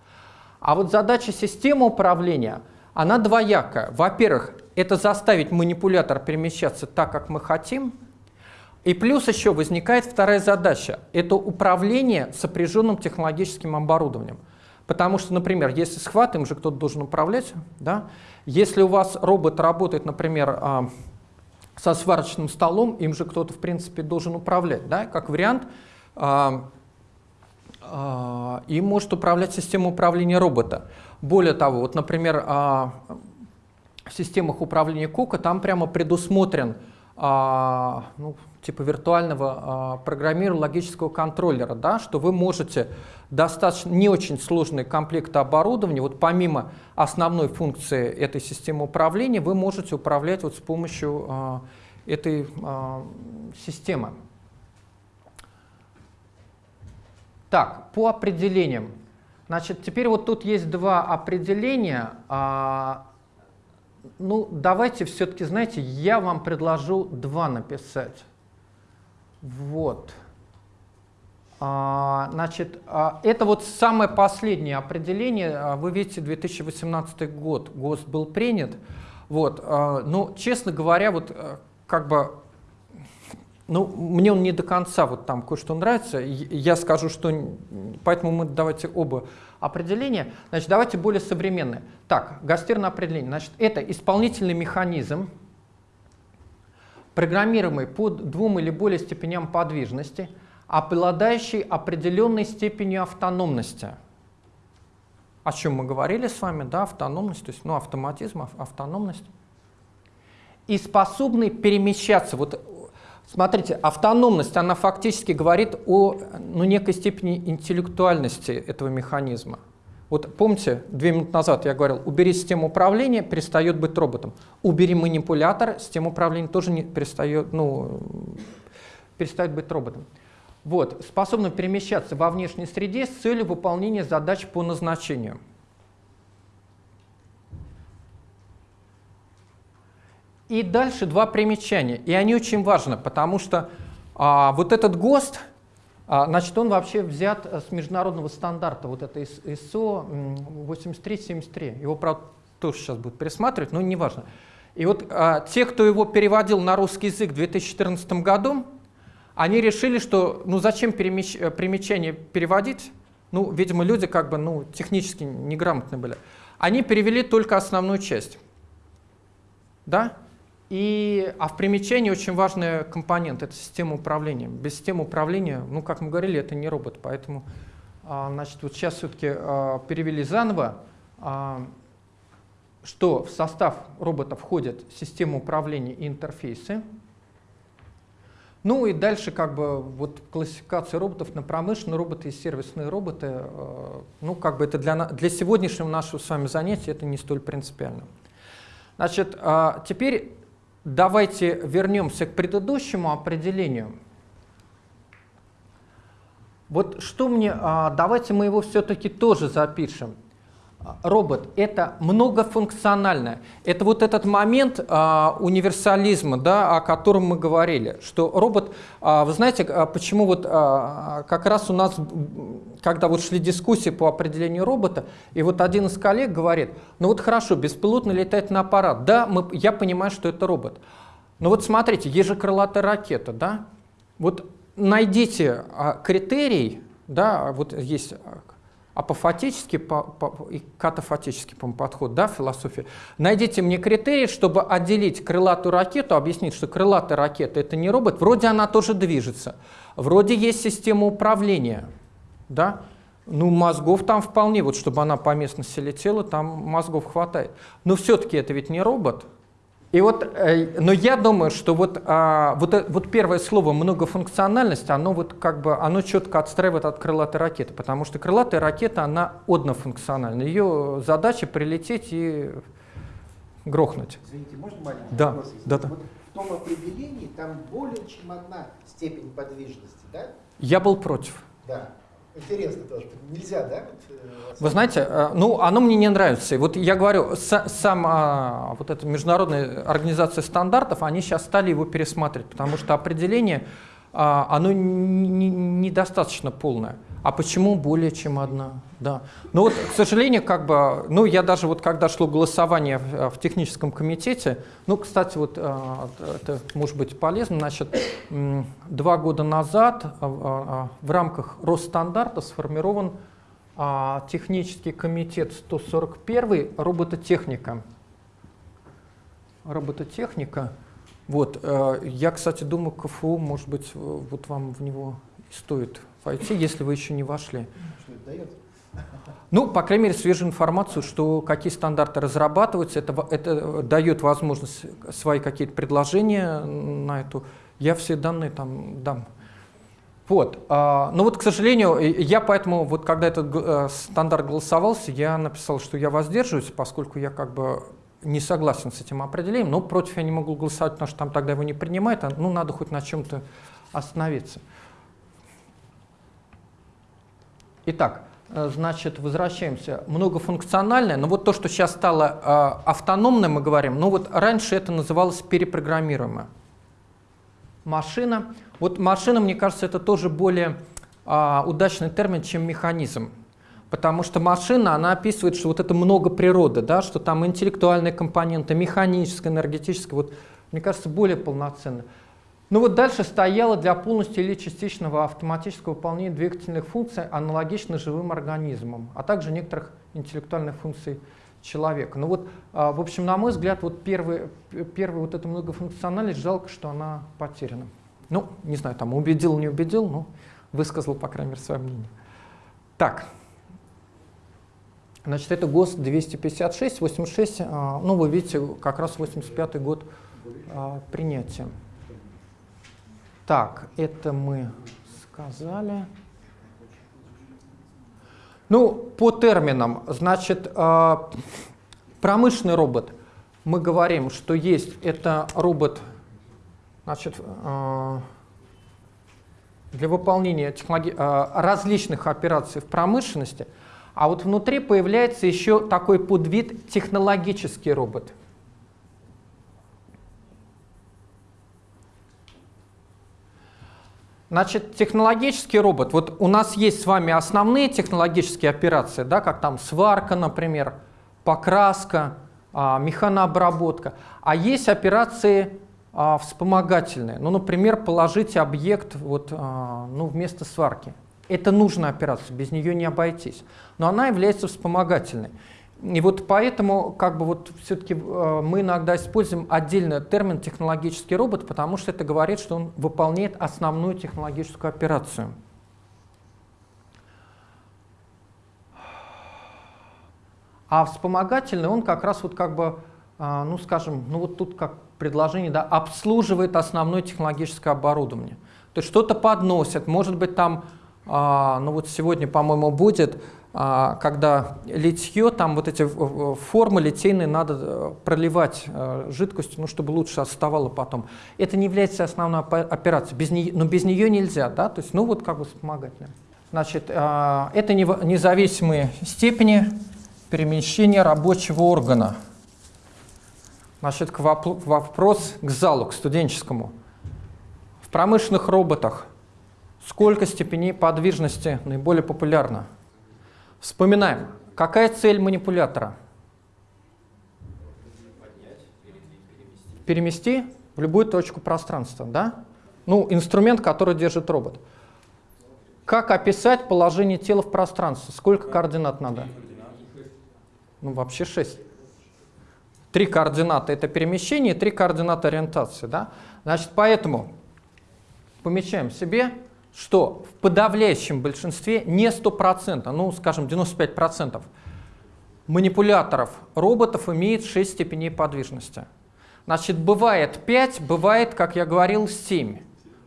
А вот задача системы управления, она двоякая. Во-первых, это заставить манипулятор перемещаться так, как мы хотим. И плюс еще возникает вторая задача. Это управление сопряженным технологическим оборудованием. Потому что, например, если схват, им же кто-то должен управлять. Да? Если у вас робот работает, например, а, со сварочным столом, им же кто-то, в принципе, должен управлять. Да? Как вариант, а, а, им может управлять система управления робота. Более того, вот, например, в системах управления Кока там прямо предусмотрен а, ну, типа виртуального а, программирования логического контроллера, да, что вы можете достаточно не очень сложный комплект оборудования, вот помимо основной функции этой системы управления, вы можете управлять вот с помощью а, этой а, системы. Так, по определениям. Значит, теперь вот тут есть два определения. Ну, давайте все-таки, знаете, я вам предложу два написать. Вот. А, значит, а, это вот самое последнее определение. А, Вы видите, 2018 год ГОСТ был принят. Вот. а, Ну, честно говоря, вот а, как бы ну, мне он не до конца вот там кое-что нравится. Я скажу, что... Поэтому мы давайте оба определения. Значит, давайте более современные. Так, гастерное определение. Значит, это исполнительный механизм, программируемый под двум или более степеням подвижности, обладающий определенной степенью автономности. О чем мы говорили с вами, да, автономность, то есть, ну, автоматизм, ав- автономность. И способный перемещаться. Вот Смотрите, автономность, она фактически говорит о ну, некой степени интеллектуальности этого механизма. Вот помните, две минуты назад я говорил, убери систему управления, перестает быть роботом. Убери манипулятор, система управления тоже не перестает, ну, перестает быть роботом. Вот, способна перемещаться во внешней среде с целью выполнения задач по назначению. И дальше два примечания. И они очень важны, потому что а, вот этот ГОСТ, а, значит, он вообще взят с международного стандарта, вот это ис- ISO м, 8373. Его, правда, тоже сейчас будут пересматривать, но неважно. И вот а, те, кто его переводил на русский язык в 2014 году, они решили, что ну зачем перемещ- примечание переводить? Ну, видимо, люди как бы ну, технически неграмотные были. Они перевели только основную часть. Да? И, а в примечании очень важный компонент – это система управления. Без системы управления, ну, как мы говорили, это не робот. Поэтому, а, значит, вот сейчас все-таки а, перевели заново, а, что в состав робота входят система управления и интерфейсы. Ну и дальше как бы вот классификация роботов на промышленные роботы и сервисные роботы. Ну как бы это для, для сегодняшнего нашего с вами занятия это не столь принципиально. Значит, теперь давайте вернемся к предыдущему определению. Вот что мне, а, давайте мы его все-таки тоже запишем. Робот – это многофункциональное. Это вот этот момент а, универсализма, да, о котором мы говорили, что робот, а, вы знаете, а, почему вот а, как раз у нас, когда вот шли дискуссии по определению робота, и вот один из коллег говорит, ну вот хорошо, беспилотный летательный аппарат, да, мы, я понимаю, что это робот. Но вот смотрите, есть же крылатая ракета, да, вот найдите а, критерий, да, вот есть а, апофатический по- по- и катафатический по подход, да, философия. Найдите мне критерий, чтобы отделить крылатую ракету, объяснить, что крылатая ракета это не робот, вроде она тоже движется, вроде есть система управления, да, ну мозгов там вполне, вот чтобы она по местности летела, там мозгов хватает. Но все-таки это ведь не робот, и вот, э, но я думаю, что вот, а, вот, э- вот первое слово многофункциональность, оно вот как бы, оно четко отстраивает от крылатой ракеты, потому что крылатая ракета, она однофункциональна. Ее задача прилететь и грохнуть. Извините, можно маленький Да, вопрос? да, да. Вот в том определении там более чем одна степень подвижности, да? Я был против. Да. Интересно тоже. Нельзя, да? э, Вы знаете, э, ну, оно мне не нравится. И Вот я говорю, са- сама вот эта международная организация стандартов, они сейчас стали его пересматривать, потому что определение, а, оно н- н- недостаточно полное. А почему более чем одна? Да. Но вот, к сожалению, как бы, ну, я даже вот когда шло голосование в, в техническом комитете, ну, кстати, вот а, это может быть полезно, значит, два года назад а, а, в рамках Росстандарта сформирован а, технический комитет 141 робототехника. Робототехника. Вот, э, я, кстати, думаю, КФУ, может быть, вот вам в него стоит войти, если вы еще не вошли. Что это дает? Ну, по крайней мере, свежую информацию, что какие стандарты разрабатываются, это, это дает возможность свои какие-то предложения на эту. Я все данные там дам. Вот. а, Но вот, к сожалению, я поэтому, вот когда этот э, стандарт голосовался, я написал, что я воздерживаюсь, поскольку я как бы не согласен с этим определением, но против я не могу голосовать, потому что там тогда его не принимают, а, ну, надо хоть на чем-то остановиться. Итак, э, значит, возвращаемся. Многофункциональное, но вот то, что сейчас стало э, автономным, мы говорим, ну вот раньше это называлось перепрограммируемое. Машина. Вот машина, мне кажется, это тоже более а, удачный термин, чем механизм. Потому что машина, она описывает, что вот это много природы, да, что там интеллектуальные компоненты, механическая, энергетическая, вот, мне кажется, более полноценно. Ну вот дальше стояло для полностью или частичного автоматического выполнения двигательных функций аналогично живым организмам, а также некоторых интеллектуальных функций человека. Ну вот, а, в общем, на мой взгляд, вот первый, первый вот эта многофункциональность, жалко, что она потеряна. Ну, не знаю, там убедил, не убедил, но высказал, по крайней мере, свое мнение. Так. Значит, это ГОСТ 256, 86, а, ну, вы видите, как раз 85 год а, принятия. Так, это мы сказали. Ну, по терминам, значит, э, промышленный робот, мы говорим, что есть, это робот, значит, для выполнения различных операций в промышленности, а вот внутри появляется еще такой подвид технологический робот. Значит, технологический робот, вот у нас есть с вами основные технологические операции, да, как там сварка, например, покраска, а, механообработка, а есть операции а, вспомогательные, ну, например, положить объект вот, а, ну, вместо сварки. Это нужная операция, без нее не обойтись, но она является вспомогательной. И вот поэтому как бы вот все-таки э, мы иногда используем отдельный термин технологический робот, потому что это говорит, что он выполняет основную технологическую операцию. А вспомогательный он как раз вот как бы, а, ну скажем, ну вот тут как предложение, да, обслуживает основное технологическое оборудование. То есть что-то подносят, может быть там, а, ну вот сегодня, по-моему, будет, а, когда литье, там вот эти в- в- формы литейные надо э, проливать э, жидкостью, ну чтобы лучше оставало потом. Это не является основной опе- операцией, без нее, но без нее нельзя, да, то есть, ну вот как бы вспомогательная. Значит, а, это независимые степени перемещения рабочего органа. Значит, к вопрос к залу, к студенческому. В промышленных роботах сколько степеней подвижности наиболее популярно? Вспоминаем, какая цель манипулятора? Перемести в любую точку пространства, да? Ну, инструмент, который держит робот. Как описать положение тела в пространстве? Сколько координат надо? Ну, вообще 6. Три координаты – это перемещение, три координаты – ориентации. Да? Значит, поэтому помечаем себе, что в подавляющем большинстве, не 100%, ну, скажем, 95% манипуляторов роботов имеет 6 степеней подвижности. Значит, бывает 5, бывает, как я говорил, 7.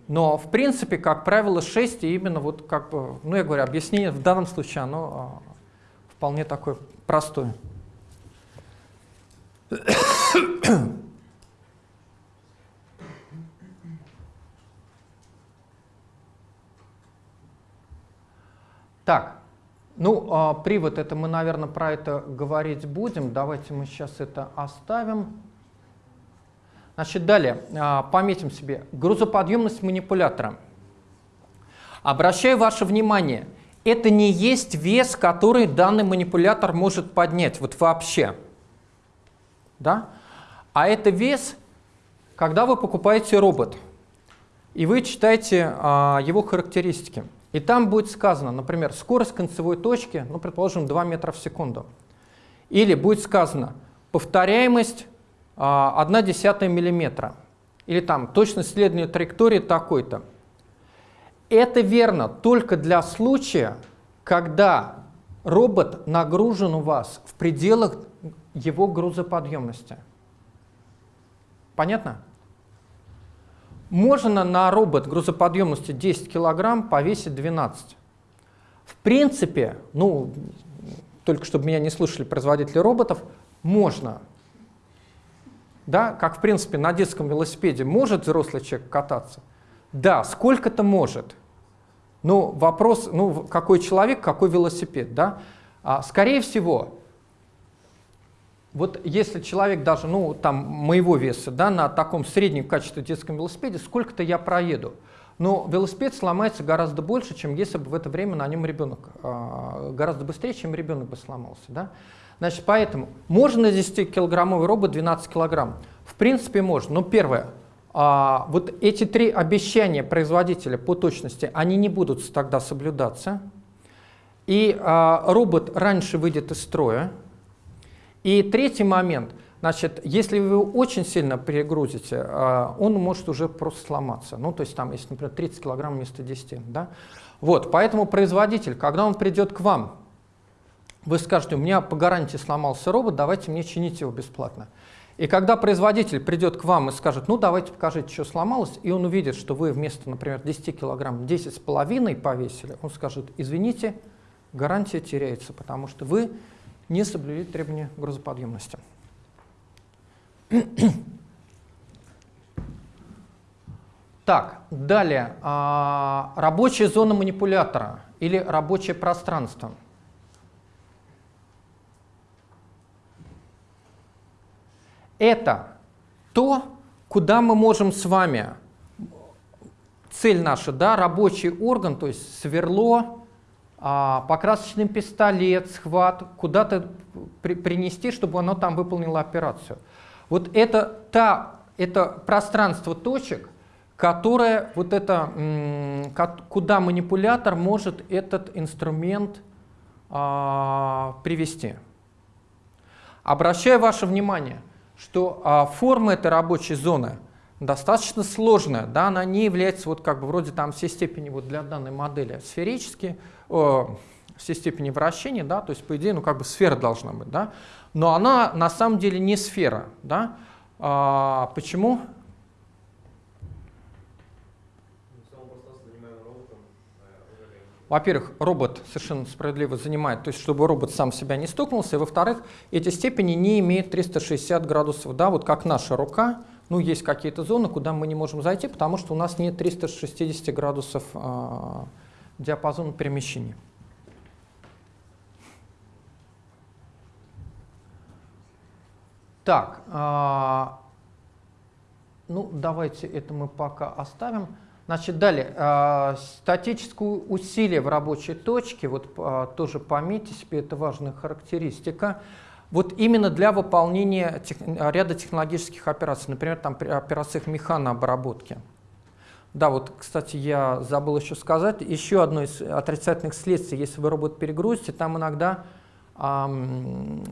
Но, в принципе, как правило, 6, и именно вот как бы, ну, я говорю, объяснение в данном случае, оно а, вполне такое простое. Так, ну, а, привод, это мы, наверное, про это говорить будем. Давайте мы сейчас это оставим. Значит, далее, а, пометим себе грузоподъемность манипулятора. Обращаю ваше внимание, это не есть вес, который данный манипулятор может поднять, вот вообще. Да? А это вес, когда вы покупаете робот, и вы читаете а, его характеристики. И там будет сказано, например, скорость концевой точки, ну, предположим, 2 метра в секунду. Или будет сказано повторяемость а, 1 десятая миллиметра. Или там точность следования траектории такой-то. Это верно только для случая, когда робот нагружен у вас в пределах его грузоподъемности. Понятно? Можно на робот грузоподъемности 10 килограмм повесить 12. В принципе, ну, только чтобы меня не слушали производители роботов, можно. Да, как в принципе на детском велосипеде может взрослый человек кататься? Да, сколько-то может. Ну, вопрос, ну, какой человек, какой велосипед, да? А, скорее всего, вот если человек даже, ну, там, моего веса, да, на таком среднем качестве детском велосипеде, сколько-то я проеду. Но велосипед сломается гораздо больше, чем если бы в это время на нем ребенок, а, гораздо быстрее, чем ребенок бы сломался, да. Значит, поэтому можно на 10-килограммовый робот 12 килограмм? В принципе, можно. Но первое, а, вот эти три обещания производителя по точности, они не будут тогда соблюдаться. И а, робот раньше выйдет из строя. И третий момент, значит, если вы его очень сильно перегрузите, а, он может уже просто сломаться. Ну, то есть там, если, например, 30 килограмм вместо 10. Да? Вот, поэтому производитель, когда он придет к вам, вы скажете, у меня по гарантии сломался робот, давайте мне чинить его бесплатно. И когда производитель придет к вам и скажет, ну давайте покажите, что сломалось, и он увидит, что вы вместо, например, 10 килограмм 10,5 повесили, он скажет, извините, гарантия теряется, потому что вы не соблюли требования грузоподъемности. Так, далее. А, рабочая зона манипулятора или рабочее пространство – Это то, куда мы можем с вами, цель наша, да, рабочий орган, то есть сверло, а, покрасочный пистолет, схват, куда-то при, принести, чтобы оно там выполнило операцию. Вот это, та, это пространство точек, которое, вот это, куда манипулятор может этот инструмент а, привести. Обращаю ваше внимание – что а, форма этой рабочей зоны достаточно сложная, да, она не является вот как бы вроде там все степени вот для данной модели сферические, все степени вращения, да, то есть по идее, ну как бы сфера должна быть, да, но она на самом деле не сфера, да, а, почему? Во-первых, робот совершенно справедливо занимает, то есть чтобы робот сам себя не стукнулся, и во-вторых, эти степени не имеют 360 градусов, да, вот как наша рука, ну есть какие-то зоны, куда мы не можем зайти, потому что у нас нет 360 градусов э, диапазона перемещения. Так, э, ну давайте это мы пока оставим. Значит, далее, э, статическое усилие в рабочей точке, вот э, тоже пометьте себе, это важная характеристика. Вот именно для выполнения тех, ряда технологических операций, например, там при операциях механообработки. Да, вот, кстати, я забыл еще сказать, еще одно из отрицательных следствий, если вы робот перегрузите, там иногда эм,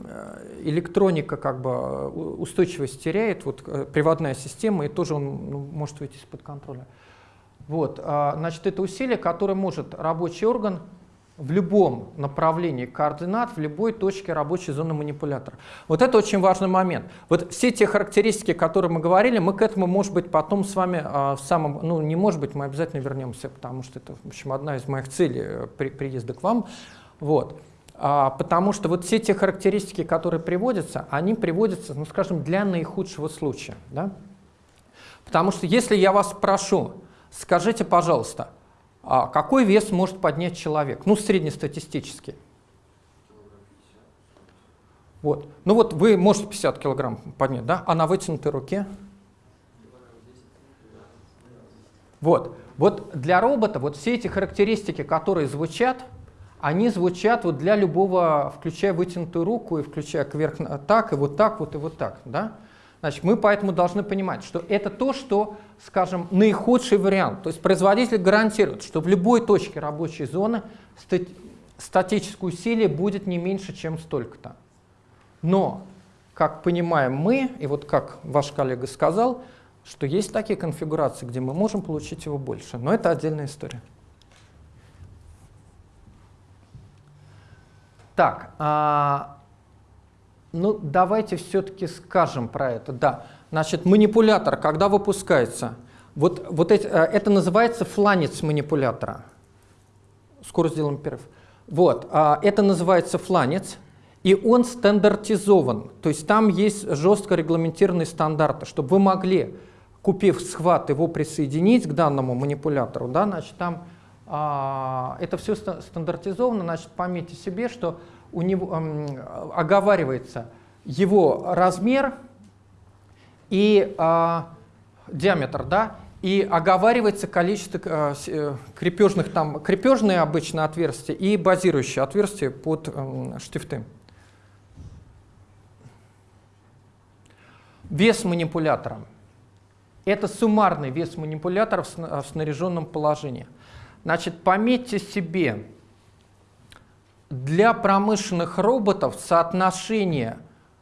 электроника как бы устойчивость теряет, вот э, приводная система, и тоже он ну, может выйти из-под контроля. Вот, а, значит, это усилие, которое может рабочий орган в любом направлении координат, в любой точке рабочей зоны манипулятора. Вот это очень важный момент. Вот все те характеристики, о которых мы говорили, мы к этому, может быть, потом с вами а, в самом, ну не может быть, мы обязательно вернемся, потому что это, в общем, одна из моих целей э, при, приезда к вам. Вот. А, потому что вот все те характеристики, которые приводятся, они приводятся, ну скажем, для наихудшего случая. Да? Потому что если я вас прошу, Скажите, пожалуйста, какой вес может поднять человек? Ну, среднестатистически. Вот. Ну вот вы можете 50 килограмм поднять, да? А на вытянутой руке? Вот. Вот для робота вот все эти характеристики, которые звучат, они звучат вот для любого, включая вытянутую руку и включая кверх так, и вот так, вот и вот так. Да? Значит, мы поэтому должны понимать, что это то, что, скажем, наихудший вариант. То есть производитель гарантирует, что в любой точке рабочей зоны статическое усилие будет не меньше, чем столько-то. Но, как понимаем мы, и вот как ваш коллега сказал, что есть такие конфигурации, где мы можем получить его больше. Но это отдельная история. Так, а, ну давайте все-таки скажем про это. Да, значит, манипулятор, когда выпускается, вот, вот эти, э, это называется фланец манипулятора. Скоро сделаем перерыв. Вот, а, это называется фланец, и он стандартизован. То есть там есть жестко регламентированные стандарты, чтобы вы могли, купив схват, его присоединить к данному манипулятору. Да, значит, там а, это все стандартизовано, значит, пометьте себе, что у него а, оговаривается его размер и а, диаметр, да, и оговаривается количество э, э, крепежных, там крепежные обычно отверстия и базирующие отверстия под э, штифты. Вес манипулятора. Это суммарный вес манипулятора в снаряженном положении. Значит, пометьте себе, для промышленных роботов соотношение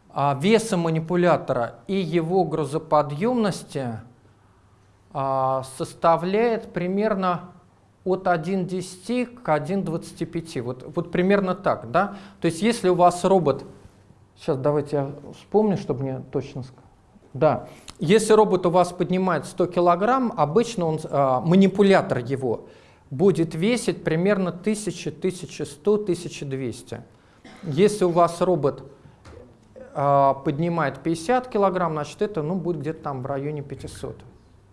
а, веса манипулятора и его грузоподъемности – а, составляет примерно от 1,10 к 1,25. Вот, вот примерно так. Да? То есть если у вас робот, сейчас давайте я вспомню, чтобы мне точно сказать. Да, если робот у вас поднимает 100 килограмм, обычно он, а, манипулятор его будет весить примерно 1000, 1100, 1200. Если у вас робот а, поднимает 50 килограмм, значит это ну, будет где-то там в районе 500.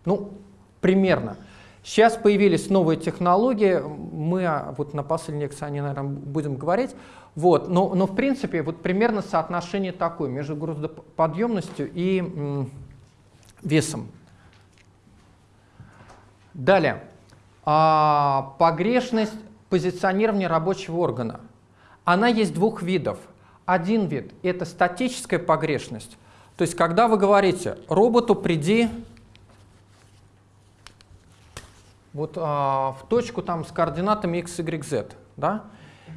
Ну, примерно. Сейчас появились новые технологии, мы а, вот на последней лекции наверное, будем говорить. Вот, но, но в принципе вот примерно соотношение такое между грузоподъемностью и весом. Далее. А, погрешность позиционирования рабочего органа. Она есть двух видов. Один вид – это статическая погрешность. То есть когда вы говорите роботу «приди вот а, в точку там с координатами x, y, z. Да?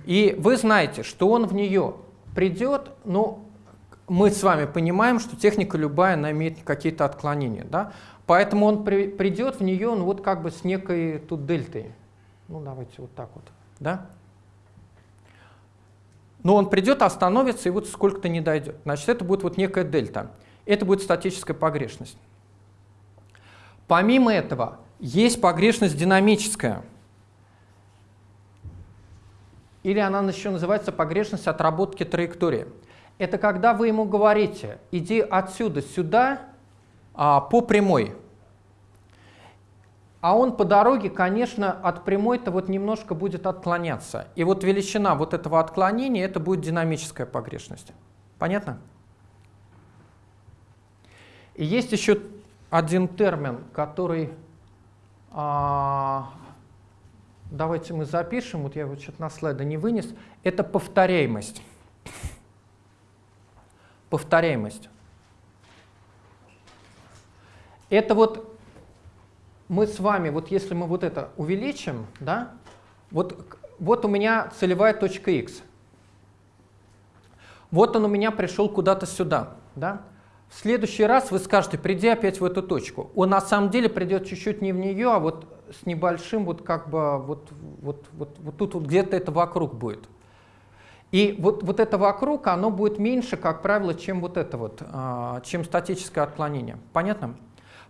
И вы знаете, что он в нее придет, но мы с вами понимаем, что техника любая, она имеет какие-то отклонения. Да? Поэтому он при, придет в нее ну, вот как бы с некой тут дельтой. Ну давайте вот так вот. Да? Но он придет, остановится и вот сколько-то не дойдет. Значит, это будет вот некая дельта. Это будет статическая погрешность. Помимо этого, есть погрешность динамическая. Или она еще называется погрешность отработки траектории. Это когда вы ему говорите, иди отсюда сюда а, по прямой. А он по дороге, конечно, от прямой-то вот немножко будет отклоняться. И вот величина вот этого отклонения, это будет динамическая погрешность. Понятно? И есть еще один термин, который а, давайте мы запишем, вот я вот что-то на слайда не вынес, это повторяемость. Повторяемость. Это вот мы с вами, вот если мы вот это увеличим, да, вот, вот у меня целевая точка x. Вот он у меня пришел куда-то сюда, да. В следующий раз вы скажете, приди опять в эту точку. Он на самом деле придет чуть-чуть не в нее, а вот с небольшим, вот как бы вот, вот, вот, вот тут вот где-то это вокруг будет. И вот, вот это вокруг, оно будет меньше, как правило, чем вот это вот, а, чем статическое отклонение. Понятно?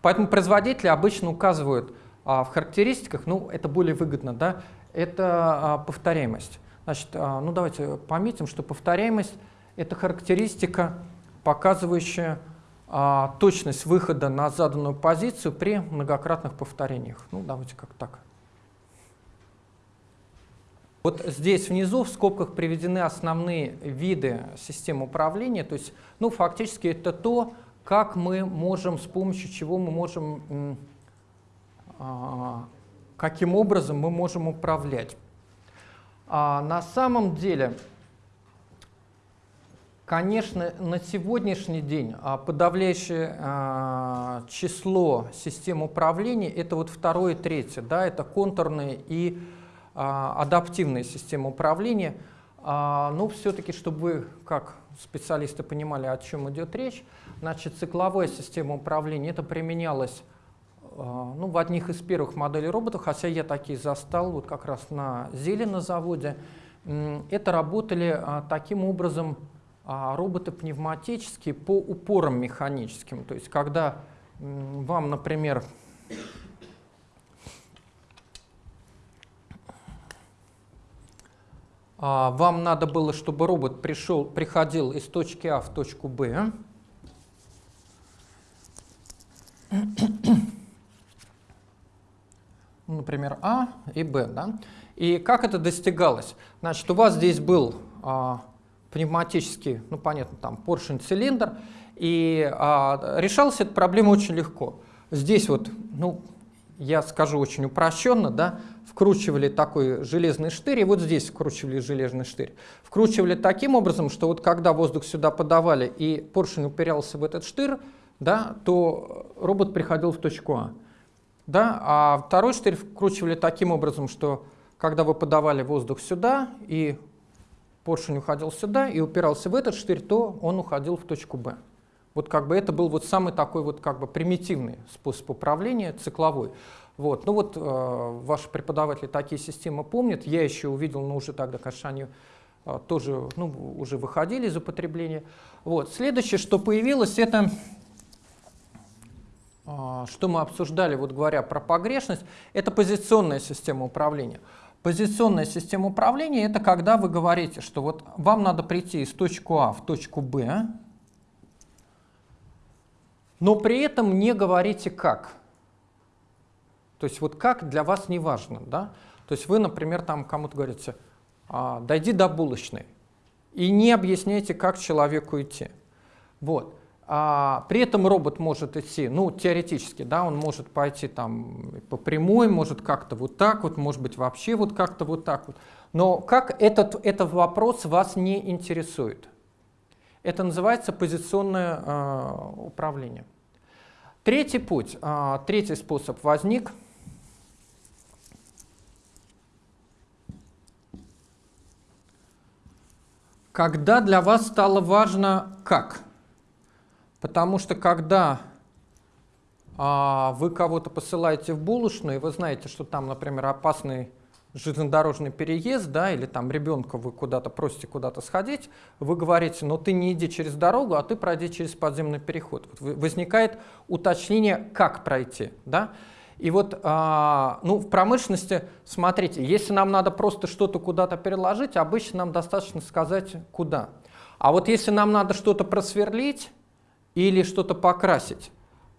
Поэтому производители обычно указывают а, в характеристиках, ну это более выгодно, да, это а, повторяемость. Значит, ну давайте пометим, что повторяемость – это характеристика, показывающая а, точность выхода на заданную позицию при многократных повторениях. Ну, давайте как так. Вот здесь внизу в скобках приведены основные виды систем управления. То есть, ну, фактически это то, как мы можем, с помощью чего мы можем, а, каким образом мы можем управлять. А на самом деле Конечно, на сегодняшний день а, подавляющее число систем управления это вот второе и третье, да, это контурные и адаптивные системы управления. Но все-таки, чтобы вы, как специалисты, понимали, о чем идет речь, значит, цикловая система управления это применялось ну, в одних из первых моделей роботов, хотя я такие застал вот как раз на Зеле на заводе, это работали а, таким образом а, роботы пневматические по упорам механическим. То есть когда вам, например, вам надо было, чтобы робот пришел, приходил из точки А в точку Б, ну, например, А и Б. Да? И как это достигалось? Значит, у вас здесь был а, пневматический, ну понятно, там поршень-цилиндр, и а, решалась эта проблема очень легко. Здесь вот, ну, я скажу очень упрощенно, да, вкручивали такой железный штырь, и вот здесь вкручивали железный штырь. Вкручивали таким образом, что вот когда воздух сюда подавали и поршень упирался в этот штырь, да, то робот приходил в точку А. Да, а второй штырь вкручивали таким образом, что когда вы подавали воздух сюда, и поршень уходил сюда и упирался в этот штырь, то он уходил в точку Б. Вот как бы это был вот самый такой вот как бы примитивный способ управления, цикловой. Вот. Ну вот э, ваши преподаватели такие системы помнят. Я еще увидел, но уже тогда, конечно, они э, тоже ну, уже выходили из употребления. Вот. Следующее, что появилось, это что мы обсуждали, вот говоря про погрешность, это позиционная система управления. Позиционная система управления – это когда вы говорите, что вот вам надо прийти из точки А в точку Б, но при этом не говорите как. То есть вот как для вас не важно. Да? То есть вы, например, там кому-то говорите, а, дойди до булочной, и не объясняйте, как человеку идти. Вот. А, при этом робот может идти, ну, теоретически, да, он может пойти там по прямой, может как-то вот так вот, может быть вообще вот как-то вот так вот. Но как этот, этот вопрос вас не интересует? Это называется позиционное э, управление. Третий путь, э, третий способ возник. Когда для вас стало важно как? Потому что когда а, вы кого-то посылаете в булочную, и вы знаете, что там, например, опасный железнодорожный переезд, да, или там ребенка вы куда-то просите куда-то сходить, вы говорите, но ты не иди через дорогу, а ты пройди через подземный переход. Вот возникает уточнение, как пройти, да. И вот а, ну, в промышленности, смотрите, если нам надо просто что-то куда-то переложить, обычно нам достаточно сказать, куда. А вот если нам надо что-то просверлить или что-то покрасить,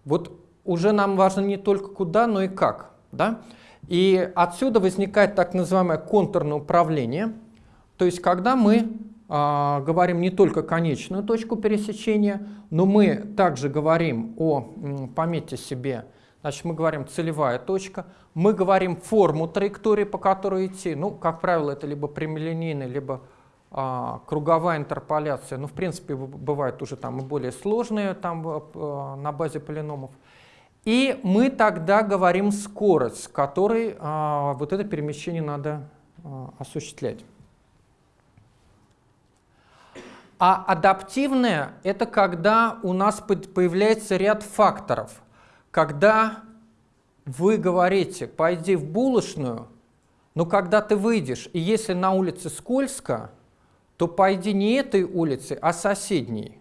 вот уже нам важно не только куда, но и как. Да? И отсюда возникает так называемое контурное управление, то есть когда мы э, говорим не только конечную точку пересечения, но мы также говорим о, пометьте себе, значит мы говорим целевая точка, мы говорим форму траектории, по которой идти, ну, как правило, это либо прямолинейная, либо а, круговая интерполяция, ну, в принципе, бывают уже там и более сложные там, а, на базе полиномов. И мы тогда говорим скорость, с которой а, вот это перемещение надо а, осуществлять. А адаптивное – это когда у нас появляется ряд факторов. Когда вы говорите «пойди в булочную», но когда ты выйдешь, и если на улице скользко, то пойди не этой улицы, а соседней.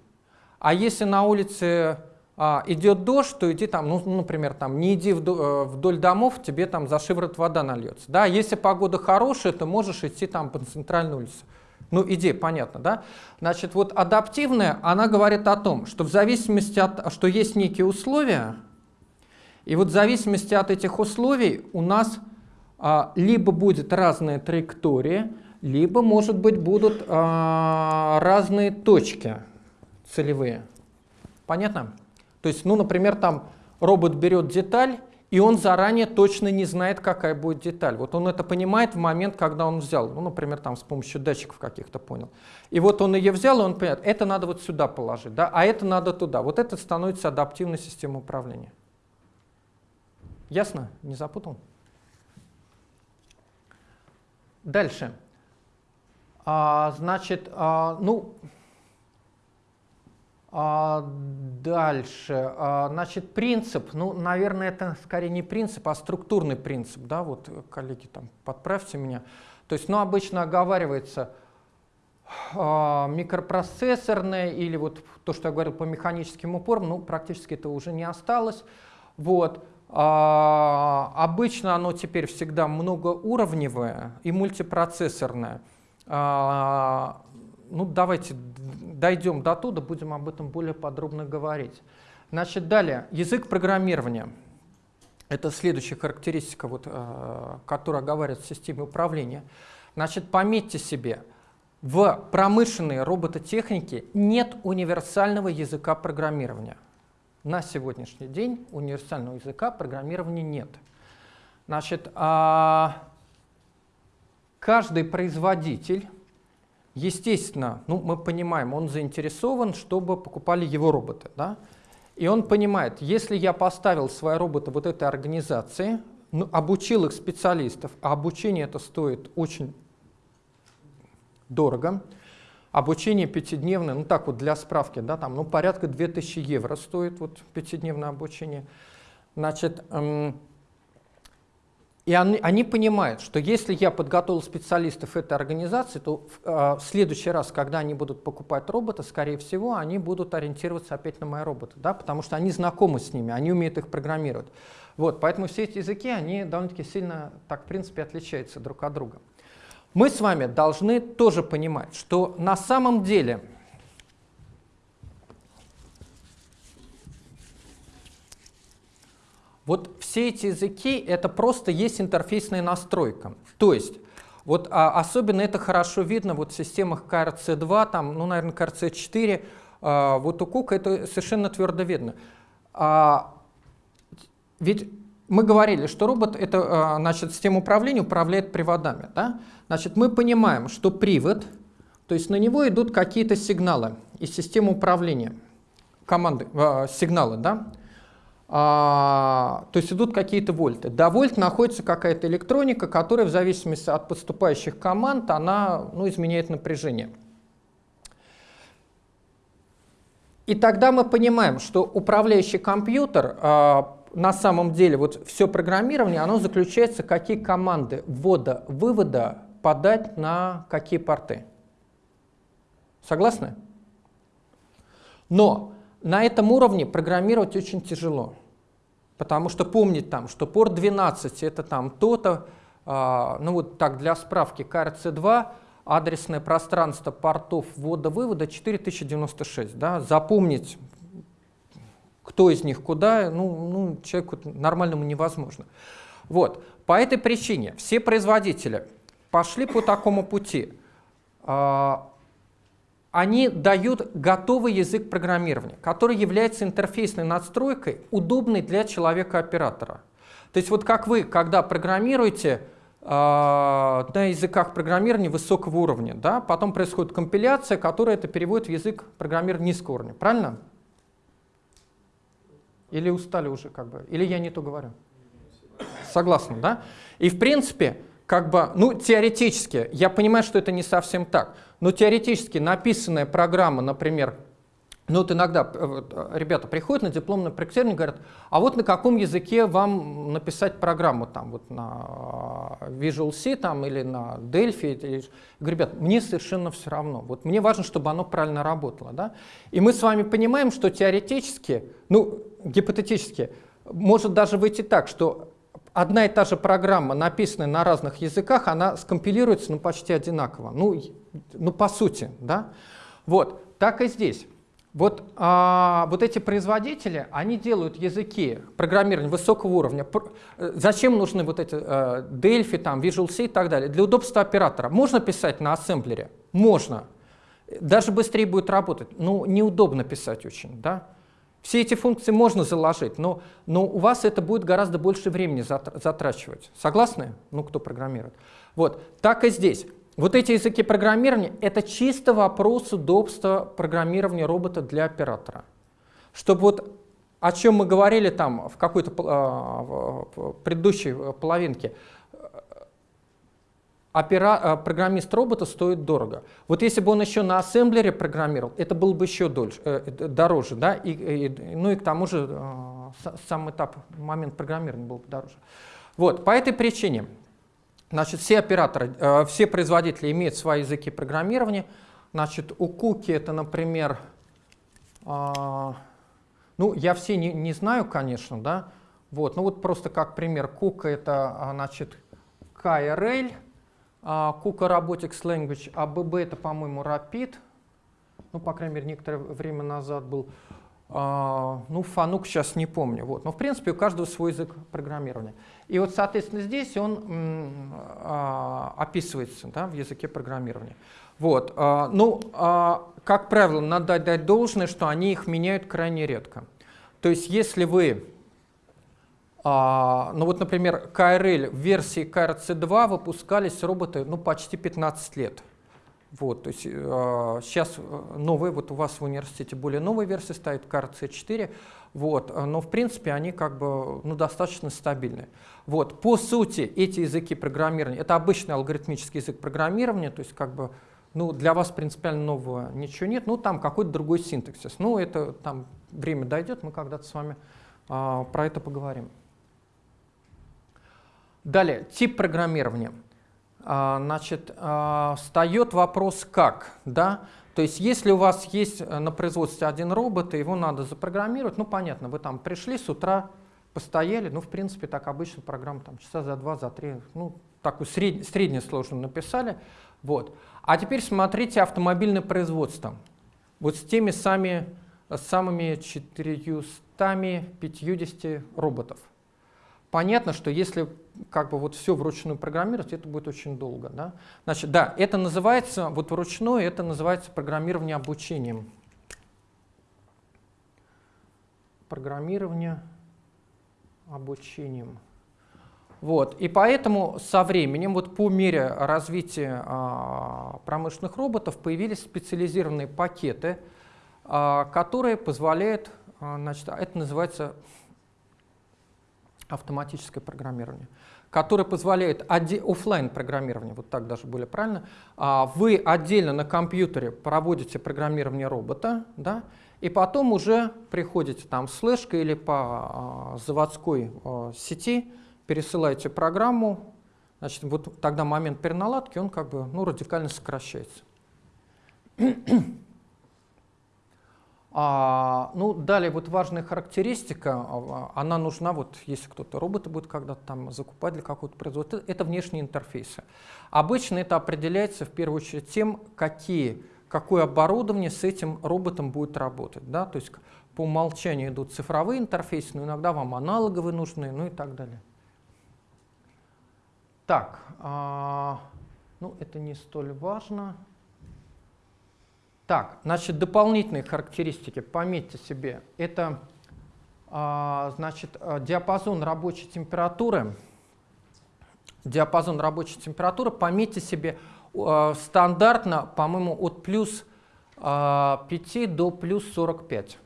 А если на улице а, идет дождь, то иди там, ну, например, там, не иди вдоль, э, вдоль домов, тебе там за шиворот вода нальется. Да? Если погода хорошая, то можешь идти там по центральной улице. Ну, идея понятна, да? Значит, вот адаптивная, она говорит о том, что в зависимости от, что есть некие условия, и вот в зависимости от этих условий у нас а, либо будет разная траектория, либо, может быть, будут а, разные точки целевые. Понятно? То есть, ну, например, там робот берет деталь, и он заранее точно не знает, какая будет деталь. Вот он это понимает в момент, когда он взял. Ну, например, там с помощью датчиков каких-то понял. И вот он ее взял, и он понимает, это надо вот сюда положить, да, а это надо туда. Вот это становится адаптивной системой управления. Ясно? Не запутал? Дальше. А, значит, а, ну, а, дальше. А, значит, принцип, ну, наверное, это скорее не принцип, а структурный принцип, да, вот, коллеги, там, подправьте меня. То есть, ну, обычно оговаривается а, микропроцессорное или вот то, что я говорил по механическим упорам, ну, практически это уже не осталось. Вот. А, обычно оно теперь всегда многоуровневое и мультипроцессорное. А, ну, давайте дойдем до туда, будем об этом более подробно говорить. Значит, далее, язык программирования. Это следующая характеристика, вот, э, которая оговаривает в системе управления. Значит, пометьте себе, в промышленной робототехнике нет универсального языка программирования. На сегодняшний день универсального языка программирования нет. Значит, а, каждый производитель, естественно, ну, мы понимаем, он заинтересован, чтобы покупали его роботы. Да? И он понимает, если я поставил свои роботы вот этой организации, ну, обучил их специалистов, а обучение это стоит очень дорого, обучение пятидневное, ну так вот для справки, да, там, ну порядка 2000 евро стоит вот пятидневное обучение, значит, эм, и они, они понимают, что если я подготовил специалистов этой организации, то в, э, в следующий раз, когда они будут покупать робота, скорее всего, они будут ориентироваться опять на мои роботы, да, потому что они знакомы с ними, они умеют их программировать. Вот, поэтому все эти языки, они довольно-таки сильно, так, в принципе, отличаются друг от друга. Мы с вами должны тоже понимать, что на самом деле Вот все эти языки — это просто есть интерфейсная настройка. То есть, вот а, особенно это хорошо видно вот в системах KRC2, там, ну, наверное, KRC4, а, вот у Кука это совершенно твердо видно. А, ведь мы говорили, что робот — это, а, значит, система управления управляет приводами. Да? Значит, мы понимаем, что привод, то есть на него идут какие-то сигналы из системы управления, команды, а, сигналы, да? А, то есть идут какие-то вольты. До вольт находится какая-то электроника, которая в зависимости от поступающих команд, она ну, изменяет напряжение. И тогда мы понимаем, что управляющий компьютер, а, на самом деле, вот все программирование, оно заключается, какие команды ввода-вывода подать на какие порты. Согласны? Но на этом уровне программировать очень тяжело. Потому что помнить там, что порт 12 это там то-то, э, ну вот так для справки, KRC2, адресное пространство портов ввода-вывода 4096. Да? Запомнить, кто из них куда, ну, ну человеку нормальному невозможно. Вот. По этой причине все производители пошли по такому пути. Э, они дают готовый язык программирования, который является интерфейсной настройкой, удобной для человека-оператора. То есть вот как вы, когда программируете э, на языках программирования высокого уровня, да, потом происходит компиляция, которая это переводит в язык программирования низкого уровня. Правильно? Или устали уже как бы? Или я не то говорю? Согласны, да? И в принципе, как бы, ну, теоретически, я понимаю, что это не совсем так, но теоретически написанная программа, например, ну вот иногда э, э, ребята приходят на дипломное проектирование и говорят, а вот на каком языке вам написать программу, там, вот на э, Visual C там, или на Delphi. Или... Я говорю, ребят, мне совершенно все равно. Вот мне важно, чтобы оно правильно работало. Да? И мы с вами понимаем, что теоретически, ну, гипотетически, может даже выйти так, что одна и та же программа, написанная на разных языках, она скомпилируется ну, почти одинаково. Ну, ну по сути, да? Вот, так и здесь. Вот, а, вот эти производители, они делают языки программирования высокого уровня. Э, зачем нужны вот эти э, Delphi, там, Visual C и так далее? Для удобства оператора. Можно писать на ассемблере? Можно. Даже быстрее будет работать. Ну, неудобно писать очень, да? Все эти функции можно заложить, но, но у вас это будет гораздо больше времени затрачивать. Согласны? Ну, кто программирует. Вот, так и здесь. Вот эти языки программирования — это чисто вопрос удобства программирования робота для оператора. Чтобы вот о чем мы говорили там в какой-то э, предыдущей половинке, опера, э, программист робота стоит дорого. Вот если бы он еще на ассемблере программировал, это было бы еще дольше, э, дороже, да, и, и, ну и к тому же э, сам этап, момент программирования был бы дороже. Вот, по этой причине, Значит, все операторы, э, все производители имеют свои языки программирования. Значит, у Куки это, например, а, ну, я все не, не знаю, конечно, да, вот, ну вот просто как пример, Кука это, а, значит, KRL, а, Kuka Robotics Language, а это, по-моему, Rapid, ну, по крайней мере, некоторое время назад был, ну, Фанук сейчас не помню, вот, но, в принципе, у каждого свой язык программирования. И вот, соответственно, здесь он а, описывается да, в языке программирования. Вот, а, ну, а, как правило, надо дать должное, что они их меняют крайне редко. То есть, если вы ну вот, например, KRL в версии KRC2 выпускались роботы ну, почти 15 лет. Вот, то есть а, сейчас новые, вот у вас в университете более новая версия стоит, KRC4, вот, но в принципе они как бы ну, достаточно стабильны. Вот, по сути, эти языки программирования, это обычный алгоритмический язык программирования, то есть как бы ну, для вас принципиально нового ничего нет, ну, там какой-то другой синтаксис. Ну, это там время дойдет, мы когда-то с вами а, про это поговорим. Далее, тип программирования. А, значит, а, встает вопрос «как?». Да? То есть, если у вас есть э, на производстве один робот, и его надо запрограммировать, ну, понятно, вы там пришли с утра, постояли, ну, в принципе, так обычно программу там часа за два, за три, ну, такую сред, среднюю сложную написали. Вот. А теперь смотрите автомобильное производство. Вот с теми сами, самыми 450 роботов. Понятно, что если как бы вот все вручную программировать, это будет очень долго. Да? Значит, да, это называется, вот вручную, это называется программирование обучением. Программирование обучением. Вот. И поэтому со временем, вот по мере развития а, промышленных роботов, появились специализированные пакеты, а, которые позволяют, а, значит, это называется автоматическое программирование, которое позволяет офлайн программирование, вот так даже более правильно, а, вы отдельно на компьютере проводите программирование робота, да, и потом уже приходите там с флешкой или по а, заводской а, сети, пересылаете программу, значит, вот тогда момент переналадки, он как бы ну, радикально сокращается. А, ну, далее вот важная характеристика, а, она нужна, вот если кто-то роботы будет когда-то там закупать для какого-то производства, это внешние интерфейсы. Обычно это определяется в первую очередь тем, какие, какое оборудование с этим роботом будет работать. Да? То есть по умолчанию идут цифровые интерфейсы, но иногда вам аналоговые нужны, ну и так далее. Так, а, ну это не столь важно. Так, значит, дополнительные характеристики, пометьте себе, это а, значит, а, диапазон рабочей температуры. Диапазон рабочей температуры, пометьте себе, стандартно, по-моему, от плюс 5 до плюс 45.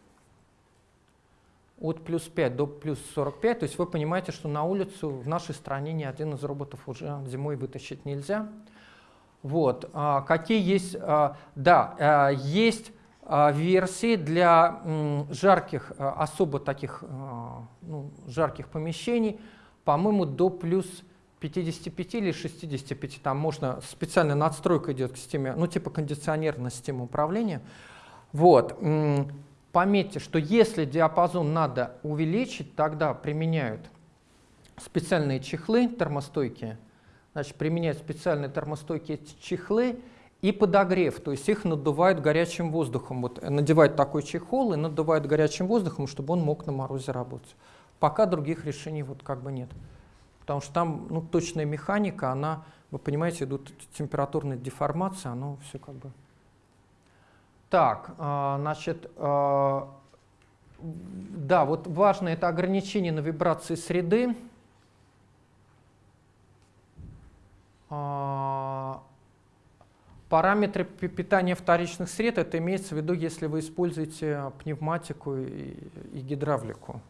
От плюс 5 до плюс 45, то есть вы понимаете, что на улицу в нашей стране ни один из роботов уже зимой вытащить нельзя. Вот. А, какие есть? А, да, есть версии для жарких, особо таких ну, жарких помещений, по-моему, до плюс 55 или 65. Там можно специальная надстройка идет к системе, ну типа кондиционерная система управления. Вот. Пометьте, что если диапазон надо увеличить, тогда применяют специальные чехлы термостойкие, значит, применяют специальные термостойкие чехлы и подогрев, то есть их надувают горячим воздухом. Вот надевают такой чехол и надувают горячим воздухом, чтобы он мог на морозе работать. Пока других решений вот как бы нет. Потому что там ну, точная механика, она, вы понимаете, идут температурные деформации, оно все как бы... Так, а, значит, а, да, вот важно это ограничение на вибрации среды. А, параметры питания вторичных сред, это имеется в виду, если вы используете пневматику и, и гидравлику.